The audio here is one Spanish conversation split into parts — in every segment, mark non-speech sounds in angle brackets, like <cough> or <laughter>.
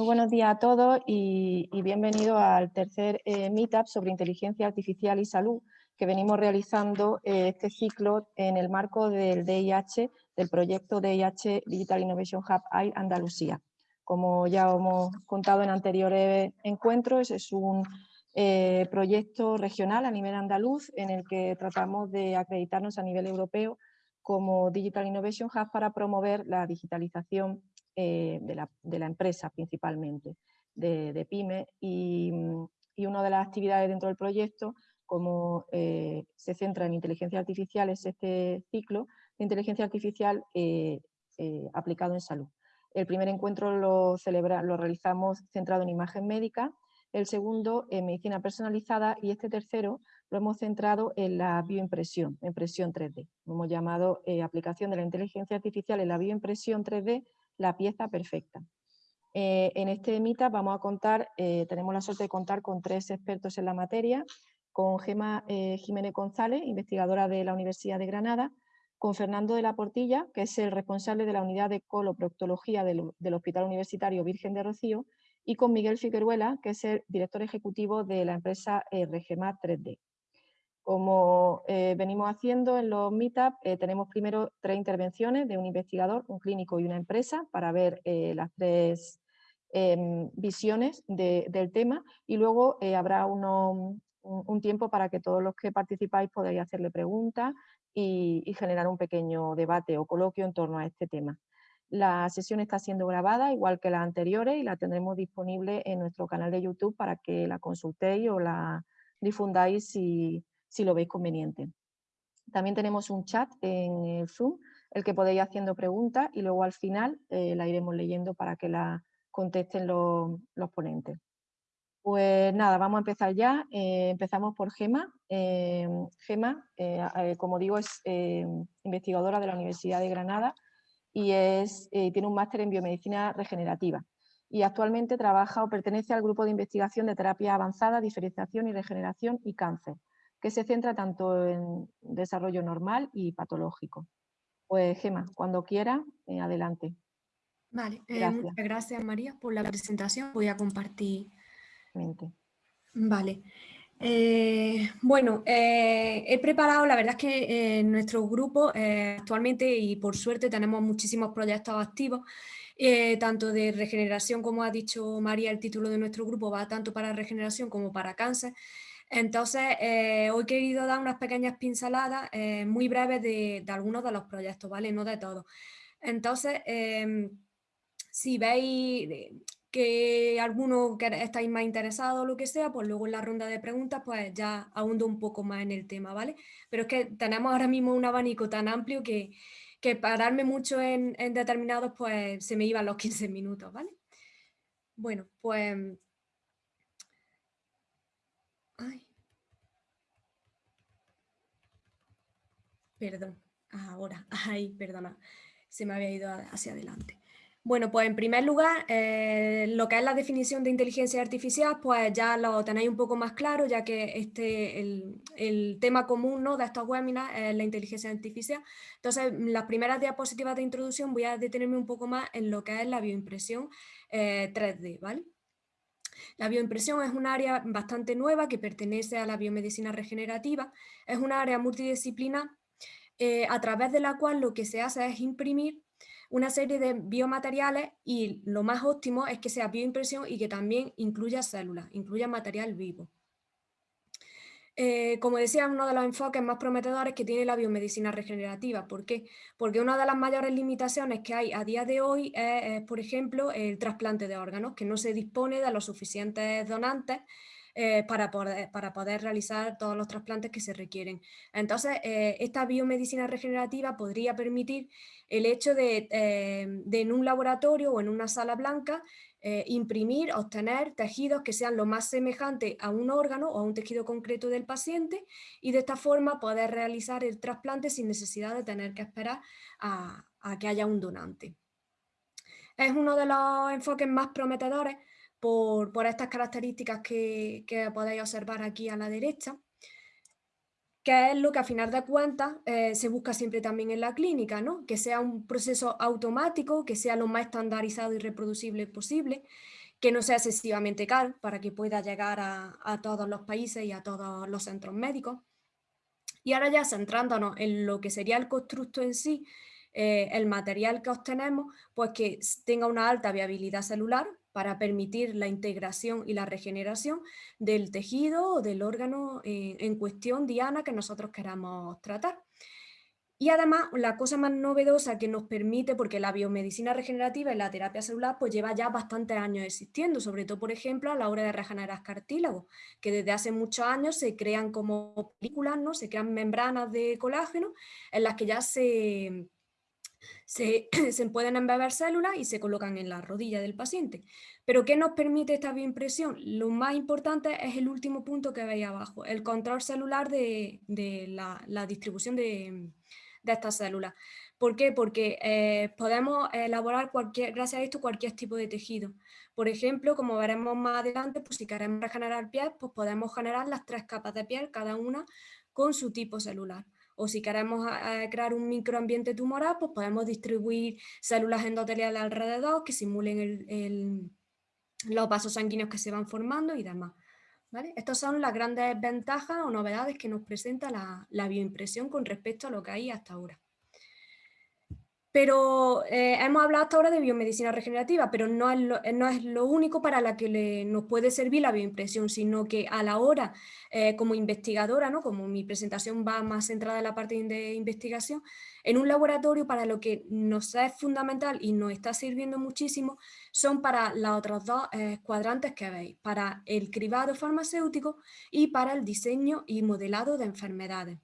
Muy buenos días a todos y, bienvenidos al tercer eh, Meetup sobre inteligencia artificial y salud que venimos realizando eh, este ciclo en el marco del DIH, del proyecto DIH Digital Innovation Hub AI Andalucía. Como ya hemos contado en anteriores encuentros, es un eh, proyecto regional a nivel andaluz en el que tratamos de acreditarnos a nivel europeo como Digital Innovation Hub para promover la digitalización eh, de, la, empresa principalmente, de, PYME, y, una de las actividades dentro del proyecto, como eh, se centra en inteligencia artificial, es este ciclo de inteligencia artificial eh, aplicado en salud. El primer encuentro lo, celebra, lo realizamos centrado en imagen médica, el segundo en medicina personalizada y este tercero lo hemos centrado en la bioimpresión, impresión 3D. Lo hemos llamado aplicación de la inteligencia artificial en la bioimpresión 3D la pieza perfecta. Eh, en este Meetup vamos a contar, eh, tenemos la suerte de contar con tres expertos en la materia, con Gema eh, Jiménez González, investigadora de la Universidad de Granada, con Fernando de la Portilla, que es el responsable de la unidad de coloproctología del, Hospital Universitario Virgen de Rocío, y con Miguel Figueruela, que es el director ejecutivo de la empresa Regema 3D. Como eh, venimos haciendo en los meetups, eh, tenemos primero tres intervenciones de un investigador, un clínico y una empresa para ver eh, las tres em, visiones del tema y luego habrá un, tiempo para que todos los que participáis podáis hacerle preguntas y, y, generar un pequeño debate o coloquio en torno a este tema. La sesión está siendo grabada igual que las anteriores y la tendremos disponible en nuestro canal de YouTube para que la consultéis o la difundáis si, si lo veis conveniente. También tenemos un chat en el Zoom, el que podéis haciendo preguntas y luego al final eh, la iremos leyendo para que la contesten los, ponentes. Pues nada, vamos a empezar ya. Eh, empezamos por Gema. Eh, Gema, como digo, es investigadora de la Universidad de Granada y es, tiene un máster en biomedicina regenerativa. Y actualmente trabaja o pertenece al grupo de investigación de terapia avanzada, diferenciación y regeneración y cáncer que se centra tanto en desarrollo normal y patológico. Pues Gema, cuando quiera, eh, adelante. Vale, eh, muchas gracias María por la presentación. Voy a compartir. Vale. Eh, bueno, he preparado, la verdad es que en nuestro grupo actualmente y por suerte tenemos muchísimos proyectos activos, tanto de regeneración como ha dicho María, el título de nuestro grupo va tanto para regeneración como para cáncer. Entonces, eh, hoy he querido dar unas pequeñas pinceladas eh, muy breves de, algunos de los proyectos, ¿vale? No de todos. Entonces, em, si veis que alguno que estáis más interesado o lo que sea, pues luego en la ronda de preguntas pues ya ahundo un poco más en el tema, ¿vale? Pero es que tenemos ahora mismo un abanico tan amplio que, que pararme mucho en, en determinados pues se me iban los <laughs> 15 minutos, ¿vale? Bueno, pues Perdón, ahora, <laughs> ay, perdona, se me había ido hacia adelante. Bueno, pues en primer lugar, eh, lo que es la definición de inteligencia artificial, pues ya lo tenéis un poco más claro, ya que este, el, tema común ¿no? de estos webinars es la inteligencia artificial. Entonces, las primeras diapositivas de introducción voy a detenerme un poco más en lo que es la bioimpresión 3D, eh, ¿vale? La bioimpresión es un área bastante nueva que pertenece a la biomedicina regenerativa. Es un área multidisciplinar eh, a través de la cual lo que se hace es imprimir una serie de biomateriales y lo más óptimo es que sea bioimpresión y que también incluya células, incluya material vivo. Eh, como decía, uno de los enfoques más prometedores que tiene la biomedicina regenerativa. ¿Por qué? Porque una de las mayores limitaciones que hay a día de hoy es, por ejemplo, el trasplante de órganos, que no se dispone de los suficientes donantes eh, para, poder, para poder realizar todos los trasplantes que se requieren. Entonces, eh, esta biomedicina regenerativa podría permitir el hecho de, de, en un laboratorio o en una sala blanca eh, imprimir, obtener tejidos que sean lo más semejantes a un órgano o a un tejido concreto del paciente y de esta forma poder realizar el trasplante sin necesidad de tener que esperar a, que haya un donante. Es uno de los enfoques más prometedores por, estas características que podéis observar aquí a la derecha que es lo que a final de cuentas eh, se busca siempre también en la clínica, ¿no? que sea un proceso automático, que sea lo más estandarizado y reproducible posible, que no sea excesivamente caro para que pueda llegar a, todos los países y a todos los centros médicos. Y ahora ya centrándonos en lo que sería el constructo en sí, eh, el material que obtenemos, pues que tenga una alta viabilidad celular para permitir la integración y la regeneración del tejido o del órgano eh, en cuestión diana que nosotros queramos tratar. Y además, la cosa más novedosa que nos permite, porque la biomedicina regenerativa y la terapia celular pues lleva ya bastantes años existiendo, sobre todo, por ejemplo, a la hora de regenerar cartílagos, que desde hace muchos años se crean como películas, ¿no? se crean membranas de colágeno en las que ya se, <clears throat> se, pueden embeber células y se colocan en la rodilla del paciente. Pero ¿qué nos permite esta bioimpresión? Lo más importante es el último punto que veis abajo, el control celular de, la distribución de, de estas células. ¿Por qué? Porque eh, podemos elaborar cualquier, gracias a esto cualquier tipo de tejido. Por ejemplo, como veremos más adelante, pues si queremos regenerar piel, pues podemos generar las tres capas de piel, cada una con su tipo celular. O si queremos eh, crear un microambiente tumoral, pues podemos distribuir células endoteliales alrededor que simulen los vasos sanguíneos que se van formando y demás. Estas son las grandes ventajas o novedades que nos presenta la, bioimpresión con respecto a lo que hay hasta ahora. Pero eh, hemos hablado hasta ahora de biomedicina regenerativa, pero no es lo, eh, único para la que nos puede servir la bioimpresión, sino que a la hora, eh, como investigadora, ¿no? como mi presentación va más centrada en la parte de investigación, en un laboratorio para lo que nos es fundamental y nos está sirviendo muchísimo son para los otros dos cuadrantes que veis, para el cribado farmacéutico y para el diseño y modelado de enfermedades.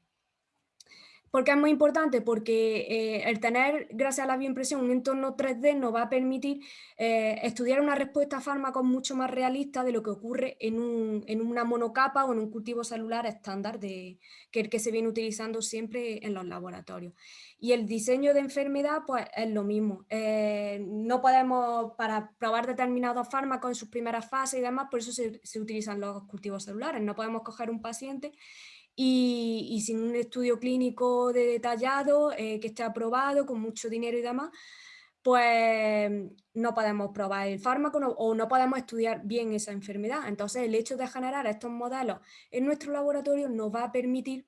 ¿Por qué es muy importante? Porque eh, el tener, gracias a la bioimpresión, un entorno 3D nos va a permitir eh, estudiar una respuesta a fármacos mucho más realista de lo que ocurre en, una monocapa o en un cultivo celular estándar de, que el que se viene utilizando siempre en los laboratorios. Y el diseño de enfermedad pues, es lo mismo. Eh, no podemos, para probar determinados fármacos en sus primeras fases y demás, por eso se, se utilizan los cultivos celulares. No podemos coger un paciente y, sin un estudio clínico de detallado eh, que esté aprobado, con mucho dinero y demás, pues no podemos probar el fármaco o no podemos estudiar bien esa enfermedad. Entonces el hecho de generar estos modelos en nuestro laboratorio nos va a permitir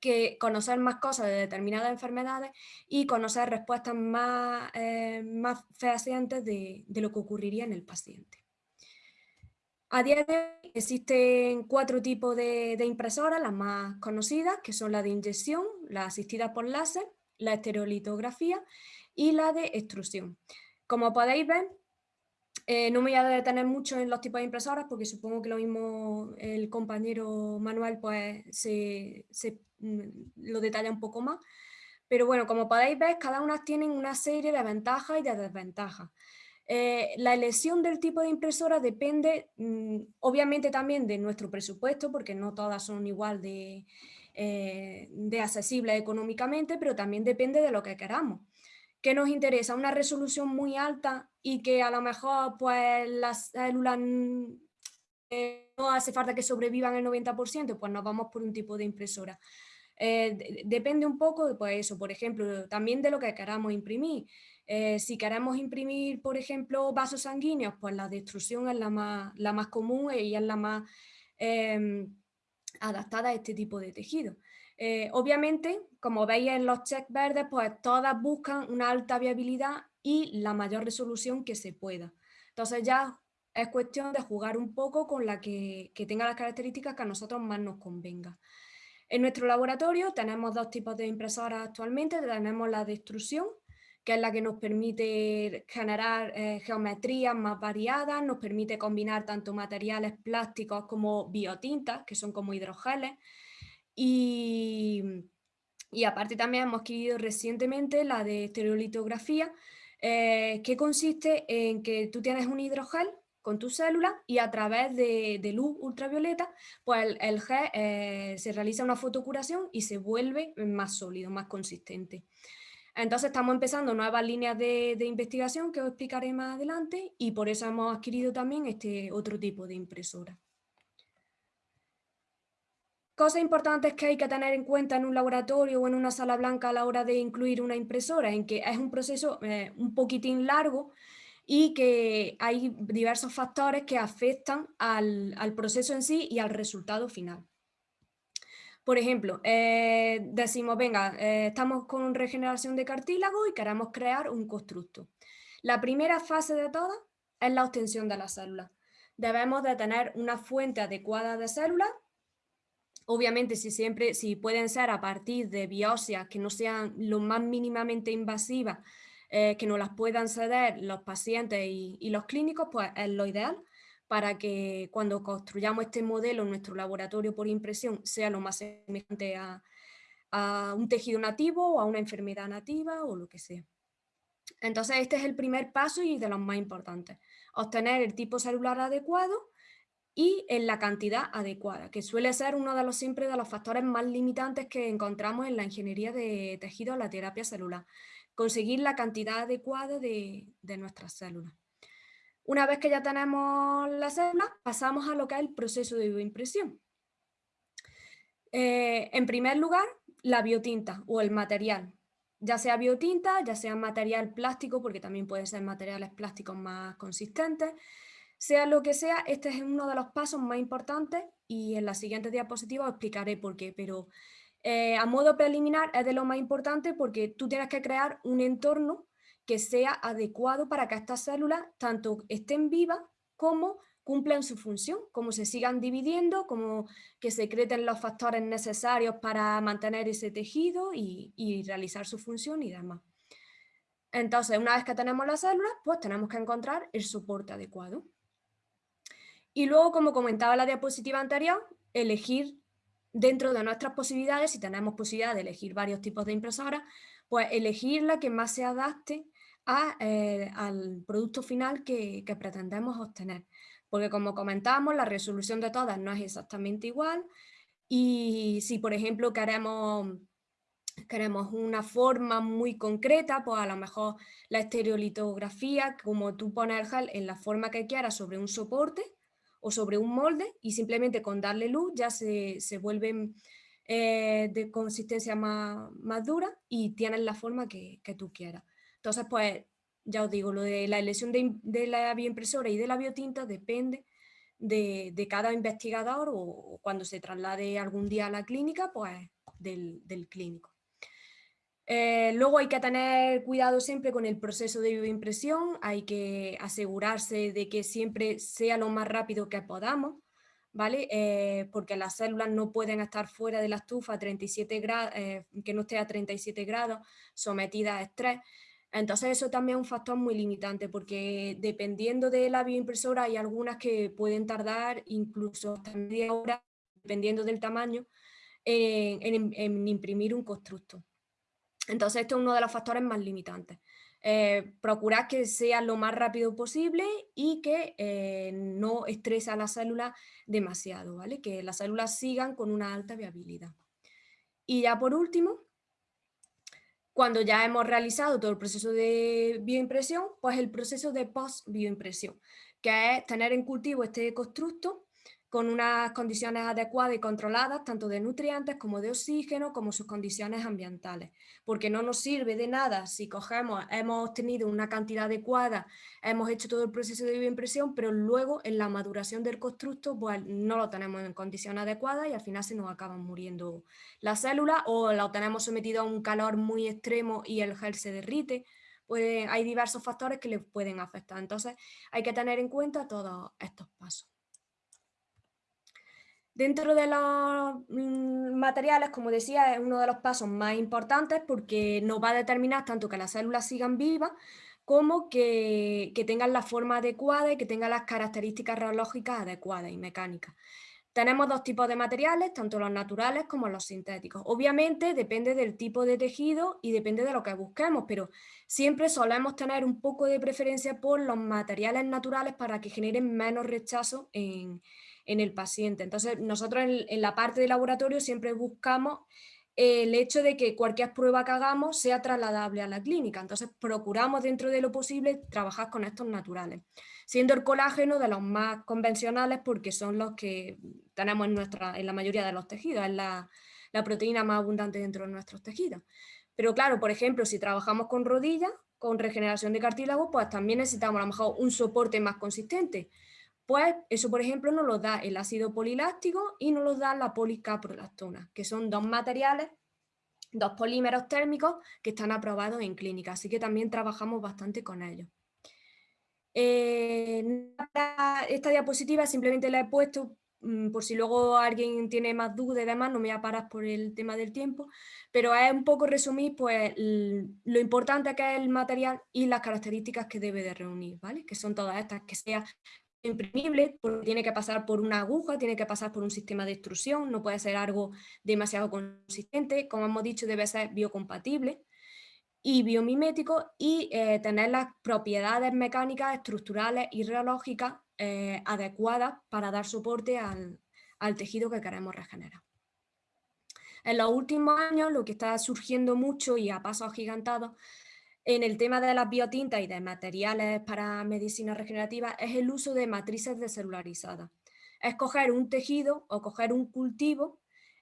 que conocer más cosas de determinadas enfermedades y conocer respuestas más, eh, más fehacientes de lo que ocurriría en el paciente. A día de hoy existen cuatro tipos de, impresoras, las más conocidas, que son la de inyección, la asistida por láser, la estereolitografía y la de extrusión. Como podéis ver, eh, no me voy a detener mucho en los tipos de impresoras porque supongo que lo mismo el compañero Manuel pues, se, mm, lo detalla un poco más. Pero bueno, como podéis ver, cada una tiene una serie de ventajas y de desventajas. Eh, la elección del tipo de impresora depende mm, obviamente también de nuestro presupuesto, porque no todas son igual de, eh, de accesibles económicamente, pero también depende de lo que queramos. ¿Qué nos interesa? Una resolución muy alta y que a lo mejor pues, las células eh, no hace falta que sobrevivan el 90%, pues nos vamos por un tipo de impresora. depende un poco de pues eso, por ejemplo, también de lo que queramos imprimir. Eh, si queremos imprimir, por ejemplo, vasos sanguíneos, pues la destrucción es la más, la más común y es la más em, adaptada a este tipo de tejido. Eh, obviamente, como veis en los checks verdes, pues todas buscan una alta viabilidad y la mayor resolución que se pueda. Entonces ya es cuestión de jugar un poco con la que, que tenga las características que a nosotros más nos convenga. En nuestro laboratorio tenemos dos tipos de impresoras actualmente, tenemos la de extrusión, que es la que nos permite generar eh, geometrías más variadas, nos permite combinar tanto materiales plásticos como biotintas, que son como hidrogeles, y, aparte también hemos adquirido recientemente la de estereolitografía, eh, que consiste en que tú tienes un hidrogel con tu célula y a través de, luz ultravioleta, pues el, gel eh, se realiza una fotocuración y se vuelve más sólido, más consistente. Entonces estamos empezando nuevas líneas de, investigación que os explicaré más adelante y por eso hemos adquirido también este otro tipo de impresora. Cosas importantes que hay que tener en cuenta en un laboratorio o en una sala blanca a la hora de incluir una impresora, en que es un proceso eh, un poquitín largo y que hay diversos factores que afectan al, proceso en sí y al resultado final. Por ejemplo, eh, decimos, venga, eh, estamos con regeneración de cartílago y queremos crear un constructo. La primera fase de todas es la obtención de las células. Debemos de tener una fuente adecuada de células, obviamente si siempre, si pueden ser a partir de biopsias que no sean lo más mínimamente invasivas, eh, que nos las puedan ceder los pacientes y, los clínicos, pues es lo ideal para que cuando construyamos este modelo en nuestro laboratorio por impresión sea lo más semejante a, un tejido nativo o a una enfermedad nativa o lo que sea. Entonces este es el primer paso y de los más importantes. Obtener el tipo celular adecuado y en la cantidad adecuada, que suele ser uno de los siempre de los factores más limitantes que encontramos en la ingeniería de tejidos, la terapia celular conseguir la cantidad adecuada de, nuestras células. Una vez que ya tenemos las células, pasamos a lo que es el proceso de bioimpresión. Eh, en primer lugar, la biotinta o el material, ya sea biotinta, ya sea material plástico, porque también pueden ser materiales plásticos más consistentes, sea lo que sea, este es uno de los pasos más importantes y en la siguiente diapositiva os explicaré por qué, pero eh, a modo preliminar es de lo más importante porque tú tienes que crear un entorno que sea adecuado para que estas células tanto estén vivas como cumplan su función, como se sigan dividiendo, como que secreten los factores necesarios para mantener ese tejido y, realizar su función y demás. Entonces, una vez que tenemos las células, pues tenemos que encontrar el soporte adecuado. Y luego, como comentaba la diapositiva anterior, elegir dentro de nuestras posibilidades, si tenemos posibilidad de elegir varios tipos de impresoras, pues elegir la que más se adapte eh, al producto final que, pretendemos obtener. Porque como comentamos, la resolución de todas no es exactamente igual y si por ejemplo queremos, queremos una forma muy concreta, pues a lo mejor la estereolitografía, como tú pones el gel en la forma que quieras sobre un soporte, o sobre un molde y simplemente con darle luz ya se, se vuelven eh, de consistencia más, más, dura y tienen la forma que, que, tú quieras. Entonces, pues, ya os digo, lo de la elección de, la bioimpresora y de la biotinta depende de, cada investigador o cuando se traslade algún día a la clínica, pues del, del clínico. Eh, luego hay que tener cuidado siempre con el proceso de bioimpresión, hay que asegurarse de que siempre sea lo más rápido que podamos, ¿vale? Eh, porque las células no pueden estar fuera de la estufa a 37 grados, eh, que no esté a 37 grados, sometidas a estrés. Entonces eso también es un factor muy limitante porque dependiendo de la bioimpresora hay algunas que pueden tardar incluso hasta media hora, dependiendo del tamaño, en imprimir un constructo. Entonces, esto es uno de los factores más limitantes. Eh, procurar que sea lo más rápido posible y que eh, no estrese a la célula demasiado, ¿vale? que las células sigan con una alta viabilidad. Y ya por último, cuando ya hemos realizado todo el proceso de bioimpresión, pues el proceso de post-bioimpresión, que es tener en cultivo este constructo con unas condiciones adecuadas y controladas, tanto de nutrientes como de oxígeno, como sus condiciones ambientales. Porque no nos sirve de nada si cogemos, hemos obtenido una cantidad adecuada, hemos hecho todo el proceso de bioimpresión, pero luego en la maduración del constructo pues, no lo tenemos en condiciones adecuadas y al final se nos acaban muriendo las células o lo tenemos sometido a un calor muy extremo y el gel se derrite. Pues hay diversos factores que le pueden afectar. Entonces hay que tener en cuenta todos estos pasos. Dentro de los mm, materiales, como decía, es uno de los pasos más importantes porque nos va a determinar tanto que las células sigan vivas como que, tengan la forma adecuada y que tengan las características reológicas adecuadas y mecánicas. Tenemos dos tipos de materiales, tanto los naturales como los sintéticos. Obviamente depende del tipo de tejido y depende de lo que busquemos, pero siempre solemos tener un poco de preferencia por los materiales naturales para que generen menos rechazo en, en el paciente. Entonces, nosotros en, la parte de laboratorio siempre buscamos el hecho de que cualquier prueba que hagamos sea trasladable a la clínica. Entonces, procuramos dentro de lo posible trabajar con estos naturales, siendo el colágeno de los más convencionales porque son los que tenemos en, nuestra, en la mayoría de los tejidos, es la, la proteína más abundante dentro de nuestros tejidos. Pero claro, por ejemplo, si trabajamos con rodillas, con regeneración de cartílago, pues también necesitamos a lo mejor un soporte más consistente. Pues eso, por ejemplo, nos lo da el ácido poliláctico y nos lo da la policaprolactona, que son dos materiales, dos polímeros térmicos que están aprobados en clínica, así que también trabajamos bastante con ellos. Eh, esta diapositiva simplemente la he puesto mm, por si luego alguien tiene más dudas y demás, no me voy a parar por el tema del tiempo, pero es un poco resumir pues, lo importante que es el material y las características que debe de reunir, ¿vale? que son todas estas, que sea imprimible, porque tiene que pasar por una aguja, tiene que pasar por un sistema de extrusión, no puede ser algo demasiado consistente, como hemos dicho debe ser biocompatible y biomimético y eh, tener las propiedades mecánicas, estructurales y reológicas eh, adecuadas para dar soporte al, al tejido que queremos regenerar. En los últimos años lo que está surgiendo mucho y a pasos agigantados en el tema de las biotintas y de materiales para medicina regenerativa es el uso de matrices decelularizadas. Es coger un tejido o coger un cultivo,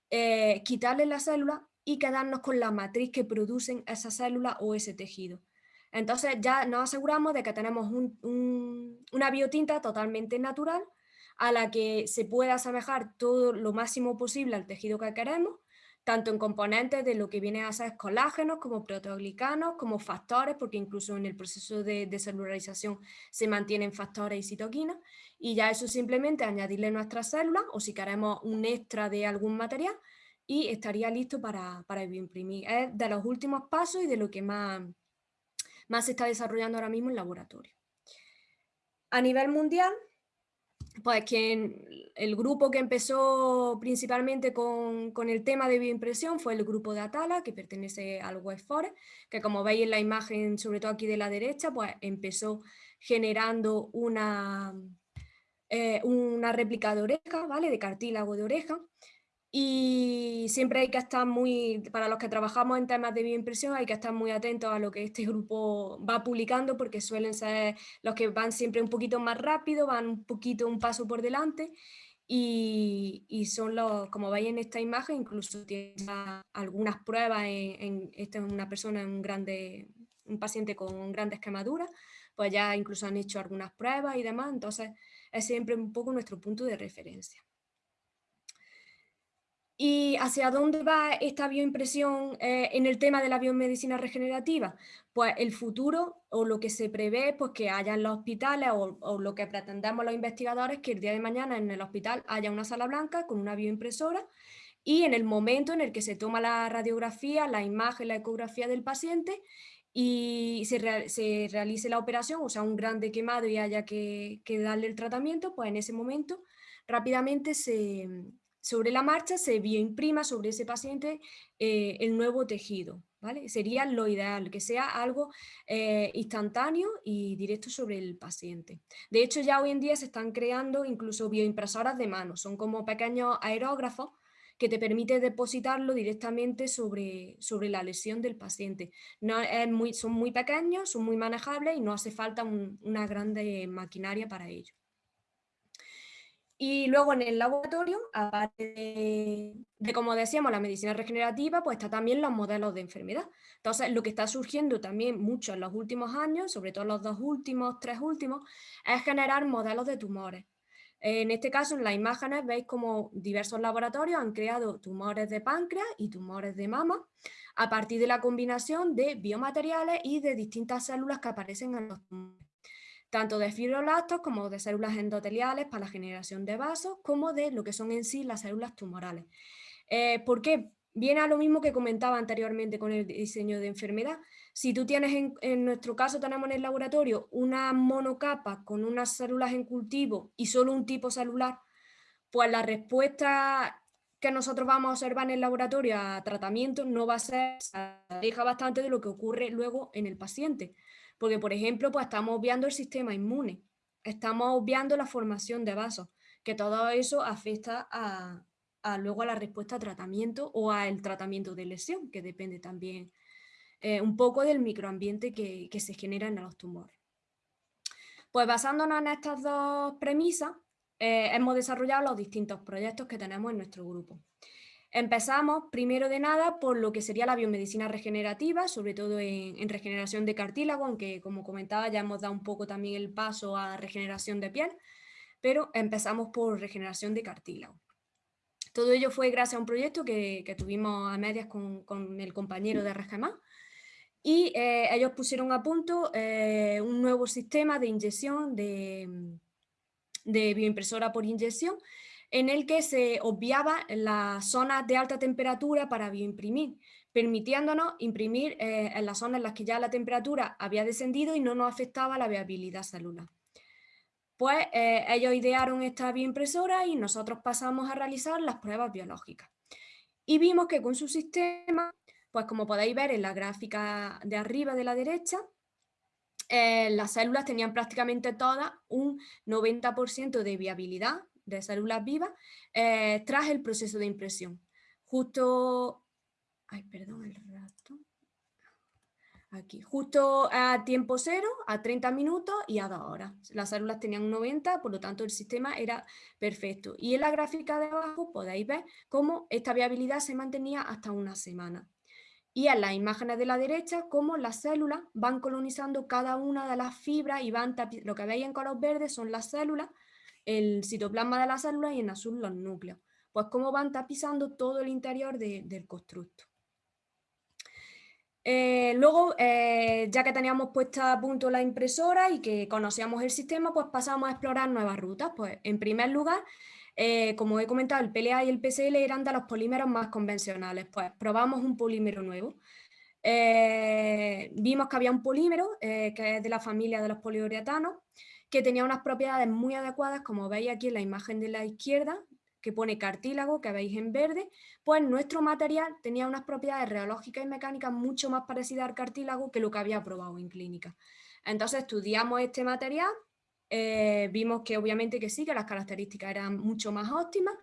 eh, quitarle la célula y quedarnos con la matriz que producen esa célula o ese tejido. Entonces ya nos aseguramos de que tenemos una biotinta totalmente natural a la que se puede asemejar todo lo máximo posible al tejido que queremos tanto en componentes de lo que viene a ser colágenos, como proteoglicanos, como factores, porque incluso en el proceso de, celularización se mantienen factores y citoquinas, y ya eso simplemente añadirle nuestras células, o si queremos un extra de algún material, y estaría listo para, para bioimprimir. Es de los últimos pasos y de lo que más, más se está desarrollando ahora mismo en laboratorio. A nivel mundial, pues que el grupo que empezó principalmente con, el tema de bioimpresión fue el grupo de Atala, que pertenece al Webfore, que como veis en la imagen, sobre todo aquí de la derecha, pues empezó generando una, eh, una réplica de oreja, ¿vale? de cartílago de oreja, y siempre hay que estar muy, para los que trabajamos en temas de bioimpresión, hay que estar muy atentos a lo que este grupo va publicando porque suelen ser los que van siempre un poquito más rápido, van un poquito un paso por delante y, y son los, como veis en esta imagen, incluso tiene algunas pruebas, en, esta es una persona, un, grande, un paciente con grandes quemaduras, pues ya incluso han hecho algunas pruebas y demás, entonces es siempre un poco nuestro punto de referencia. ¿Y hacia dónde va esta bioimpresión eh, en el tema de la biomedicina regenerativa? Pues el futuro o lo que se prevé pues que haya en los hospitales o, lo que pretendemos los investigadores que el día de mañana en el hospital haya una sala blanca con una bioimpresora y en el momento en el que se toma la radiografía, la imagen, la ecografía del paciente y se, realice la operación, o sea, un grande quemado y haya que, que darle el tratamiento, pues en ese momento rápidamente se, sobre la marcha se bioimprima sobre ese paciente eh, el nuevo tejido. ¿vale? Sería lo ideal, que sea algo eh, instantáneo y directo sobre el paciente. De hecho, ya hoy en día se están creando incluso bioimpresoras de mano, son como pequeños aerógrafos que te permite depositarlo directamente sobre, sobre la lesión del paciente. Son muy pequeños, son muy manejables y no hace falta una grande maquinaria para ello. Y luego en el laboratorio, aparte de, como decíamos, la medicina regenerativa, pues está también los modelos de enfermedad. Entonces, lo que está surgiendo también mucho en los últimos años, sobre todo los dos últimos, tres últimos, es generar modelos de tumores. En este caso, en las imágenes veis como diversos laboratorios han creado tumores de páncreas y tumores de mama a partir de la combinación de biomateriales y de distintas células que aparecen en los tumores tanto de fibroblastos como de células endoteliales para la generación de vasos, como de lo que son en sí las células tumorales. Eh, ¿Por qué? Viene a lo mismo que comentaba anteriormente con el diseño de enfermedad. Si tú tienes, en, nuestro caso tenemos en el laboratorio una monocapa con unas células en cultivo y solo un tipo celular, pues la respuesta que nosotros vamos a observar en el laboratorio a tratamiento no va a ser, se aleja bastante de lo que ocurre luego en el paciente. Porque, por ejemplo, pues estamos obviando el sistema inmune, estamos obviando la formación de vasos, que todo eso afecta a, luego a la respuesta a tratamiento o al tratamiento de lesión, que depende también eh, un poco del microambiente que, se genera en los tumores. Pues basándonos en estas dos premisas, eh, hemos desarrollado los distintos proyectos que tenemos en nuestro grupo. Empezamos, primero de nada, por lo que sería la biomedicina regenerativa, sobre todo en, regeneración de cartílago, aunque como comentaba ya hemos dado un poco también el paso a regeneración de piel, pero empezamos por regeneración de cartílago. Todo ello fue gracias a un proyecto que, tuvimos a medias con, el compañero de RGMA, y eh, ellos pusieron a punto eh, un nuevo sistema de inyección de, de bioimpresora por inyección en el que se obviaba las zonas de alta temperatura para bioimprimir, permitiéndonos imprimir eh, en las zonas en las que ya la temperatura había descendido y no nos afectaba la viabilidad celular. Pues eh, ellos idearon esta bioimpresora y nosotros pasamos a realizar las pruebas biológicas. Y vimos que con su sistema, pues como podéis ver en la gráfica de arriba de la derecha, eh, las células tenían prácticamente todas un 90% de viabilidad de células vivas eh, tras el proceso de impresión. Justo, ay, perdón, el rato. Aquí, justo a tiempo cero, a 30 minutos y a 2 horas. Las células tenían un 90, por lo tanto el sistema era perfecto. Y en la gráfica de abajo podéis ver cómo esta viabilidad se mantenía hasta una semana. Y en las imágenes de la derecha, cómo las células van colonizando cada una de las fibras y van lo que veis en color verde son las células el citoplasma de las células y en azul los núcleos. Pues cómo van tapizando todo el interior del constructo. Eh, luego, eh, ya que teníamos puesta a punto la impresora y que conocíamos el sistema, pues pasamos a explorar nuevas rutas. Pues en primer lugar, eh, como he comentado, el PLA y el PCL eran de los polímeros más convencionales. Pues probamos un polímero nuevo. vimos que había un polímero que es de la familia de los poliurethanos, que tenía unas propiedades muy adecuadas, como veis aquí en la imagen de la izquierda, que pone cartílago, que veis en verde, pues nuestro material tenía unas propiedades reológicas y mecánicas mucho más parecidas al cartílago que lo que había probado en clínica. Entonces estudiamos este material, eh, vimos que obviamente que sí, que las características eran mucho más óptimas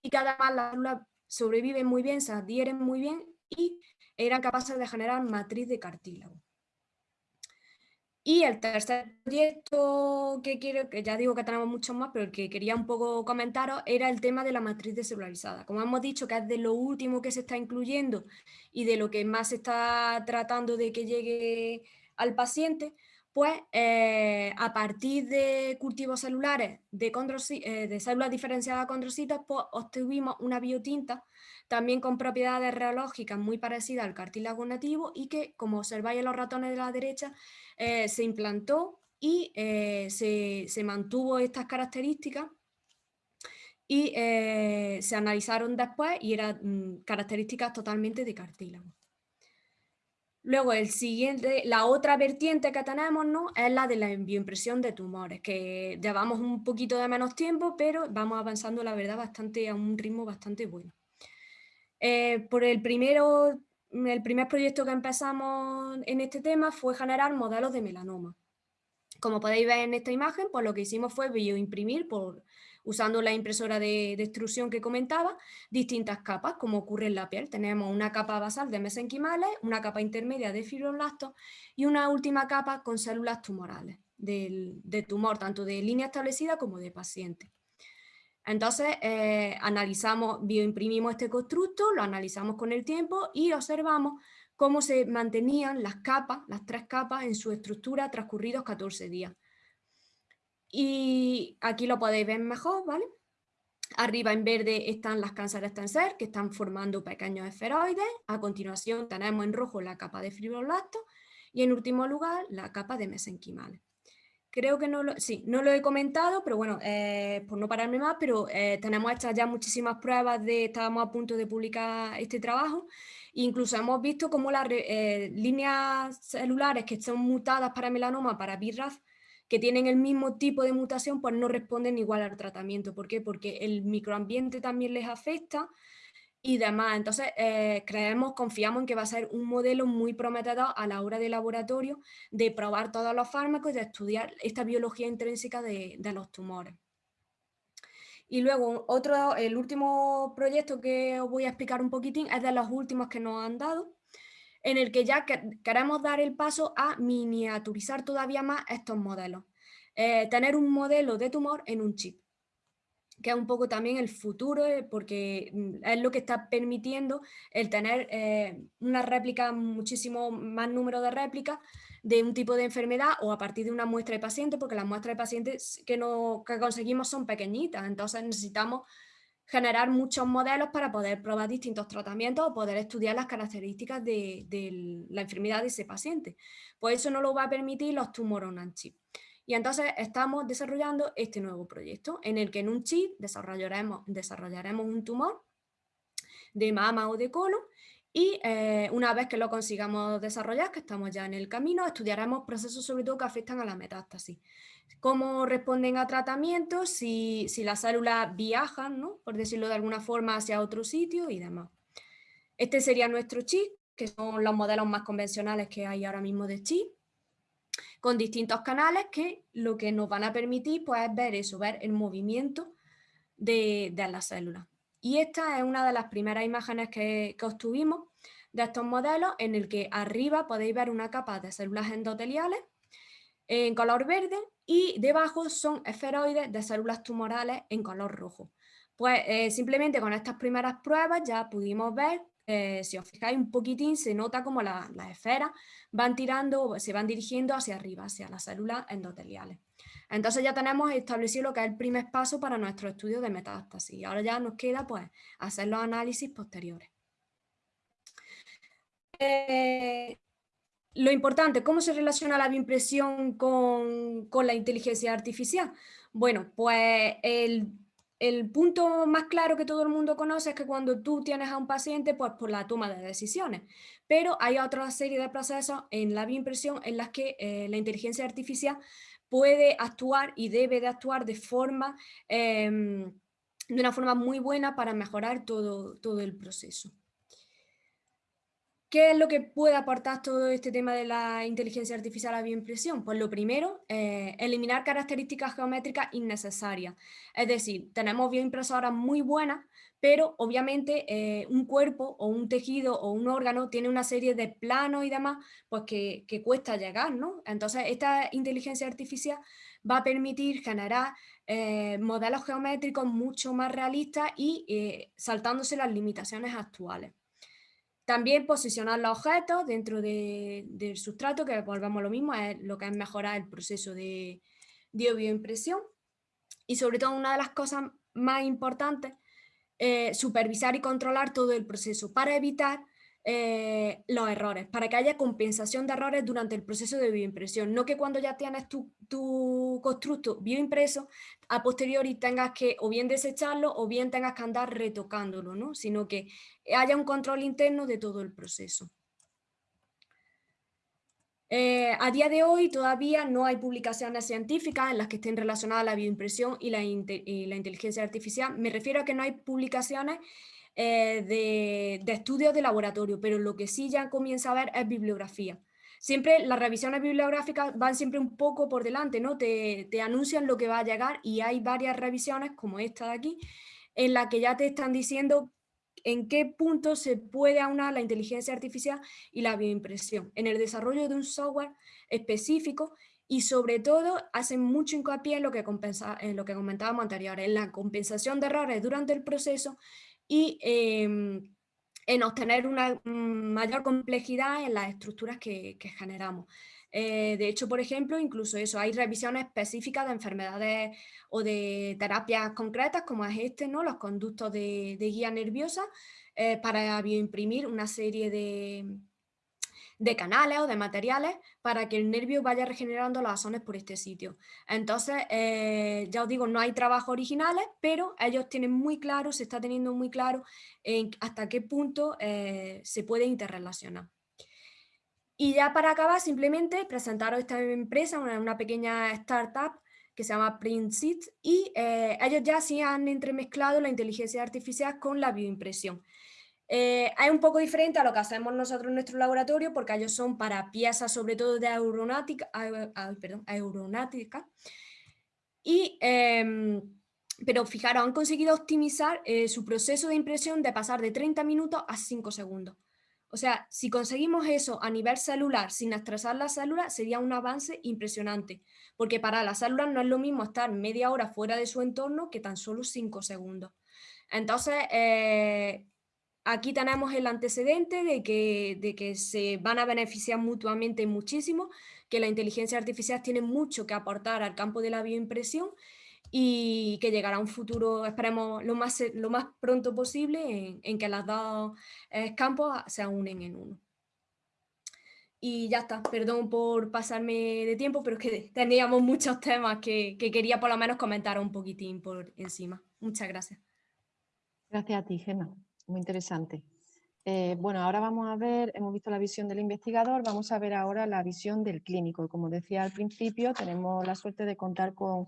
y que además las células sobreviven muy bien, se adhieren muy bien y eran capaces de generar matriz de cartílago. Y el tercer proyecto que quiero, que ya digo que tenemos muchos más, pero que quería un poco comentaros era el tema de la matriz descelularizada. Como hemos dicho, que es de lo último que se está incluyendo y de lo que más se está tratando de que llegue al paciente, pues eh, a partir de cultivos celulares de, eh, de células diferenciadas condrocitas, pues obtuvimos una biotinta también con propiedades reológicas muy parecidas al cartílago nativo y que, como observáis en los ratones de la derecha, eh, se implantó y eh, se, mantuvo estas características y eh, se analizaron después y eran mm, características totalmente de cartílago. Luego, el siguiente, la otra vertiente que tenemos ¿no? es la de la bioimpresión de tumores, que llevamos un poquito de menos tiempo, pero vamos avanzando, la verdad, bastante, a un ritmo bastante bueno. Por el primero el primer proyecto que empezamos en este tema fue generar modelos de melanoma. Como podéis ver en esta imagen, pues lo que hicimos fue bioimprimir, por, usando la impresora de, extrusión que comentaba, distintas capas, como ocurre en la piel. Tenemos una capa basal de mesenquimales, una capa intermedia de fibroblastos y una última capa con células tumorales, de tumor, tanto de línea establecida como de paciente. Entonces, eh, analizamos, bioimprimimos este constructo, lo analizamos con el tiempo y observamos cómo se mantenían las capas, las tres capas en su estructura transcurridos 14 días. Y aquí lo podéis ver mejor, ¿vale? Arriba en verde están las cánceres tensor que están formando pequeños esferoides. A continuación tenemos en rojo la capa de fibroblastos y en último lugar la capa de mesenquimales. Creo que no lo, sí, no lo he comentado, pero bueno, eh, por no pararme más, pero eh, tenemos hechas ya muchísimas pruebas de, estábamos a punto de publicar este trabajo, incluso hemos visto cómo las eh, líneas celulares que están mutadas para melanoma, para BRAF, que tienen el mismo tipo de mutación, pues no responden igual al tratamiento. ¿Por qué? Porque el microambiente también les afecta, y demás. Entonces, eh, creemos, confiamos en que va a ser un modelo muy prometedor a la hora de laboratorio de probar todos los fármacos y de estudiar esta biología intrínseca de, los tumores. Y luego, otro, el último proyecto que os voy a explicar un poquitín es de los últimos que nos han dado, en el que ya queremos dar el paso a miniaturizar todavía más estos modelos. Eh, tener un modelo de tumor en un chip. Que es un poco también el futuro, eh, porque mm, es lo que está permitiendo el tener eh, una réplica, muchísimo más número de réplicas de un tipo de enfermedad o a partir de una muestra de pacientes, porque las muestras de pacientes que, no, que conseguimos son pequeñitas, entonces necesitamos generar muchos modelos para poder probar distintos tratamientos o poder estudiar las características de, la enfermedad de ese paciente. Pues eso no lo va a permitir los tumores on chip. Y entonces estamos desarrollando este nuevo proyecto en el que en un chip desarrollaremos, desarrollaremos un tumor de mama o de colon y eh, una vez que lo consigamos desarrollar, que estamos ya en el camino, estudiaremos procesos sobre todo que afectan a la metástasis cómo responden a tratamientos, si, las células viajan, ¿no? por decirlo de alguna forma, hacia otro sitio y demás. Este sería nuestro chip, que son los modelos más convencionales que hay ahora mismo de chip, con distintos canales que lo que nos van a permitir pues, es ver eso, ver el movimiento de, las células. Y esta es una de las primeras imágenes que, que obtuvimos de estos modelos, en el que arriba podéis ver una capa de células endoteliales en color verde y debajo son esferoides de células tumorales en color rojo. Pues eh, simplemente con estas primeras pruebas ya pudimos ver, eh, si os fijáis un poquitín, se nota como las esferas van tirando, se van dirigiendo hacia arriba, hacia las células endoteliales. Entonces ya tenemos establecido lo que es el primer paso para nuestro estudio de metástasis. Ahora ya nos queda pues, hacer los análisis posteriores. Eh, lo importante, ¿cómo se relaciona la bioimpresión con, la inteligencia artificial? Bueno, pues el, punto más claro que todo el mundo conoce es que cuando tú tienes a un paciente, pues por la toma de decisiones. Pero hay otra serie de procesos en la bioimpresión en las que eh, la inteligencia artificial puede actuar y debe de actuar de forma, em, de una forma muy buena para mejorar todo, todo el proceso. ¿Qué es lo que puede aportar todo este tema de la inteligencia artificial a la bioimpresión? Pues lo primero, eh, eliminar características geométricas innecesarias. Es decir, tenemos bioimpresoras muy buenas, pero obviamente eh, un cuerpo o un tejido o un órgano tiene una serie de planos y demás pues que, cuesta llegar, ¿no? Entonces esta inteligencia artificial va a permitir generar eh, modelos geométricos mucho más realistas y saltándose las limitaciones actuales. También posicionar los objetos dentro del sustrato, que volvemos a lo mismo, es lo que es mejorar el proceso de, de bioimpresión. Y sobre todo una de las cosas más importantes, eh, supervisar y controlar todo el proceso para evitar eh, los errores, para que haya compensación de errores durante el proceso de bioimpresión. No que cuando ya tienes tu, tu constructo bioimpreso, a posteriori tengas que o bien desecharlo o bien tengas que andar retocándolo, ¿no? sino que haya un control interno de todo el proceso. Eh, a día de hoy todavía no hay publicaciones científicas en las que estén relacionadas la bioimpresión y la, y la inteligencia artificial. Me refiero a que no hay publicaciones eh, de, estudios de laboratorio, pero lo que sí ya comienza a ver es bibliografía. Siempre las revisiones bibliográficas van siempre un poco por delante, ¿no? Te, anuncian lo que va a llegar y hay varias revisiones, como esta de aquí, en la que ya te están diciendo en qué punto se puede aunar la inteligencia artificial y la bioimpresión, en el desarrollo de un software específico y sobre todo hacen mucho hincapié en lo que, compensa, en lo que comentábamos anteriormente, en la compensación de errores durante el proceso y em, en obtener una mayor complejidad en las estructuras que, generamos. Eh, de hecho, por ejemplo, incluso eso, hay revisiones específicas de enfermedades o de terapias concretas, como es este, ¿no? los conductos de, guía nerviosa, eh, para bioimprimir una serie de, de canales o de materiales para que el nervio vaya regenerando las asones por este sitio. Entonces, eh, ya os digo, no hay trabajos originales, pero ellos tienen muy claro, se está teniendo muy claro hasta qué punto eh, se puede interrelacionar. Y ya para acabar, simplemente presentaros esta empresa, una, pequeña startup que se llama PrintSit y eh, ellos ya sí han entremezclado la inteligencia artificial con la bioimpresión. Eh, es un poco diferente a lo que hacemos nosotros en nuestro laboratorio porque ellos son para piezas sobre todo de aeronáutica, perdón, aeronáutica y, em, pero fijaros, han conseguido optimizar eh, su proceso de impresión de pasar de 30 minutos a 5 segundos. O sea, si conseguimos eso a nivel celular sin estresar las células, sería un avance impresionante, porque para las células no es lo mismo estar media hora fuera de su entorno que tan solo cinco segundos. Entonces, eh, aquí tenemos el antecedente de que, de que se van a beneficiar mutuamente muchísimo, que la inteligencia artificial tiene mucho que aportar al campo de la bioimpresión y que llegará un futuro, esperemos, lo más, lo más pronto posible en, que los dos eh, campos se unen en uno. Y ya está, perdón por pasarme de tiempo, pero es que <laughs> teníamos muchos temas que, que quería por lo menos comentar un poquitín por encima. Muchas gracias. Gracias a ti, Gemma. Muy interesante. Eh, bueno, ahora vamos a ver, hemos visto la visión del investigador, vamos a ver ahora la visión del clínico. Como decía al principio, tenemos la suerte de contar con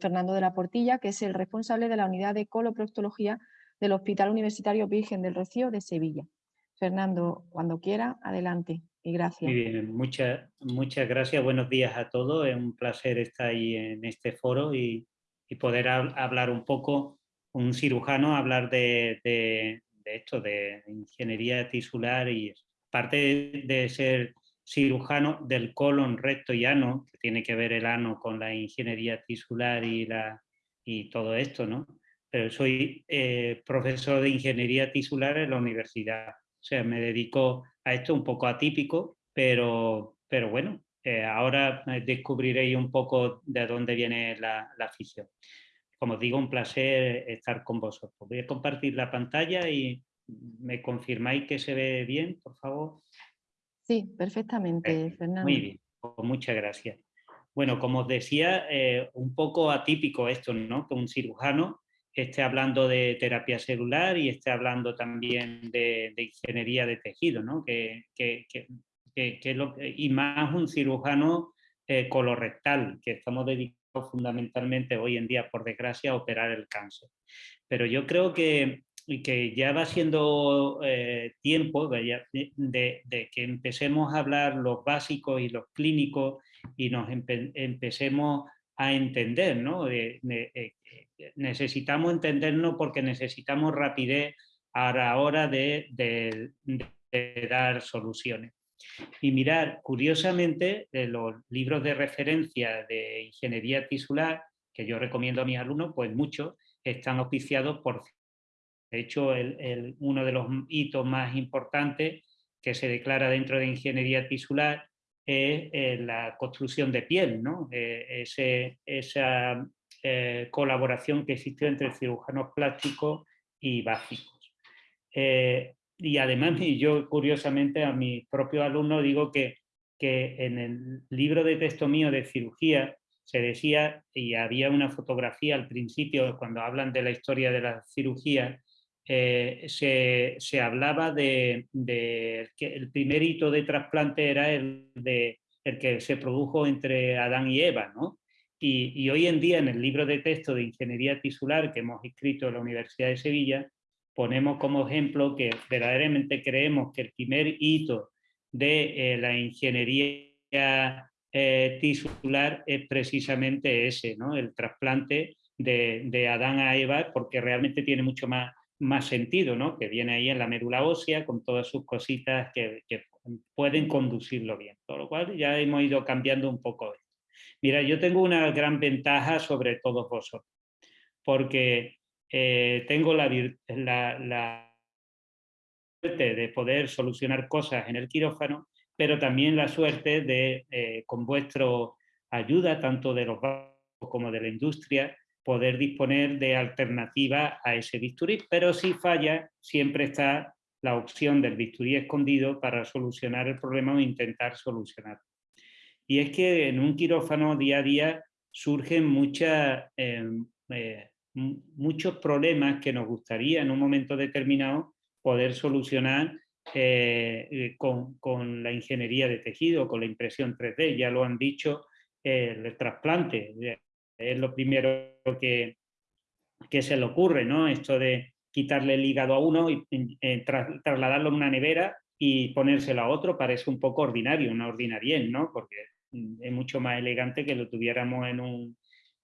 Fernando de la Portilla, que es el responsable de la unidad de coloproctología del Hospital Universitario Virgen del Rocío de Sevilla. Fernando, cuando quiera, adelante y gracias. Muy bien, muchas, muchas gracias, buenos días a todos, es un placer estar ahí en este foro y, poder hablar un poco, un cirujano, hablar de, de esto, de ingeniería tisular y parte de ser cirujano del colon recto y ano, que tiene que ver el ano con la ingeniería tisular y, la, y todo esto, ¿no? Pero soy eh, profesor de ingeniería tisular en la universidad. O sea, me dedico a esto un poco atípico, pero, pero bueno, eh, ahora descubriréis un poco de dónde viene la, la afición como digo, un placer estar con vosotros. Voy a compartir la pantalla y me confirmáis que se ve bien, por favor. Sí, perfectamente, Fernando. Muy bien, pues muchas gracias. Bueno, como os decía, eh, un poco atípico esto, ¿no? Que un cirujano esté hablando de terapia celular y esté hablando también de, ingeniería de tejido, ¿no? Que, lo, y más un cirujano eh, colorectal, que estamos dedicados fundamentalmente hoy en día, por desgracia, operar el cáncer. Pero yo creo que, que ya va siendo eh, tiempo de, que empecemos a hablar los básicos y los clínicos y nos empecemos a entender, ¿no? Eh, necesitamos entendernos porque necesitamos rapidez a la hora de dar soluciones. Y mirar, curiosamente, los libros de referencia de ingeniería tisular, que yo recomiendo a mis alumnos, pues muchos están auspiciados por... De hecho, uno de los hitos más importantes que se declara dentro de ingeniería tisular es eh, la construcción de piel, ¿no? Eh, esa eh, colaboración que existió entre cirujanos plásticos y básicos y además <laughs> yo curiosamente a mis propios alumnos digo que, que en el libro de texto mío de cirugía se decía, y había una fotografía al principio cuando hablan de la historia de la cirugía, eh, se, se, hablaba de, de, que el primer hito de trasplante era el, de, el que se produjo entre Adán y Eva, ¿no? Y, y, hoy en día en el libro de texto de Ingeniería Tisular que hemos escrito en la Universidad de Sevilla, ponemos como ejemplo que verdaderamente creemos que el primer hito de eh, la ingeniería eh, tisular es precisamente ese, ¿no? el trasplante de, Adán a Eva, porque realmente tiene mucho más, más sentido, ¿no? que viene ahí en la médula ósea con todas sus cositas que, que pueden conducirlo bien. Con lo cual ya hemos ido cambiando un poco esto. Mira, yo tengo una gran ventaja sobre todos vosotros, porque eh, tengo la, la, suerte de poder solucionar cosas en el quirófano, pero también la suerte de, eh, con vuestra ayuda, tanto de los bancos como de la industria, poder disponer de alternativas a ese bisturí, pero si falla, siempre está la opción del bisturí escondido para solucionar el problema o intentar solucionarlo. Y es que en un quirófano día a día surgen muchas em, eh, muchos problemas que nos gustaría en un momento determinado poder solucionar eh, eh, con, la ingeniería de tejido, con la impresión 3D. Ya lo han dicho, el trasplante es lo primero que, que se le ocurre, ¿no? Esto de quitarle el hígado a uno y eh, trasladarlo en una nevera y ponérselo a otro parece un poco ordinario, una ordinarien, ¿no? Porque es mucho más elegante que lo tuviéramos en un,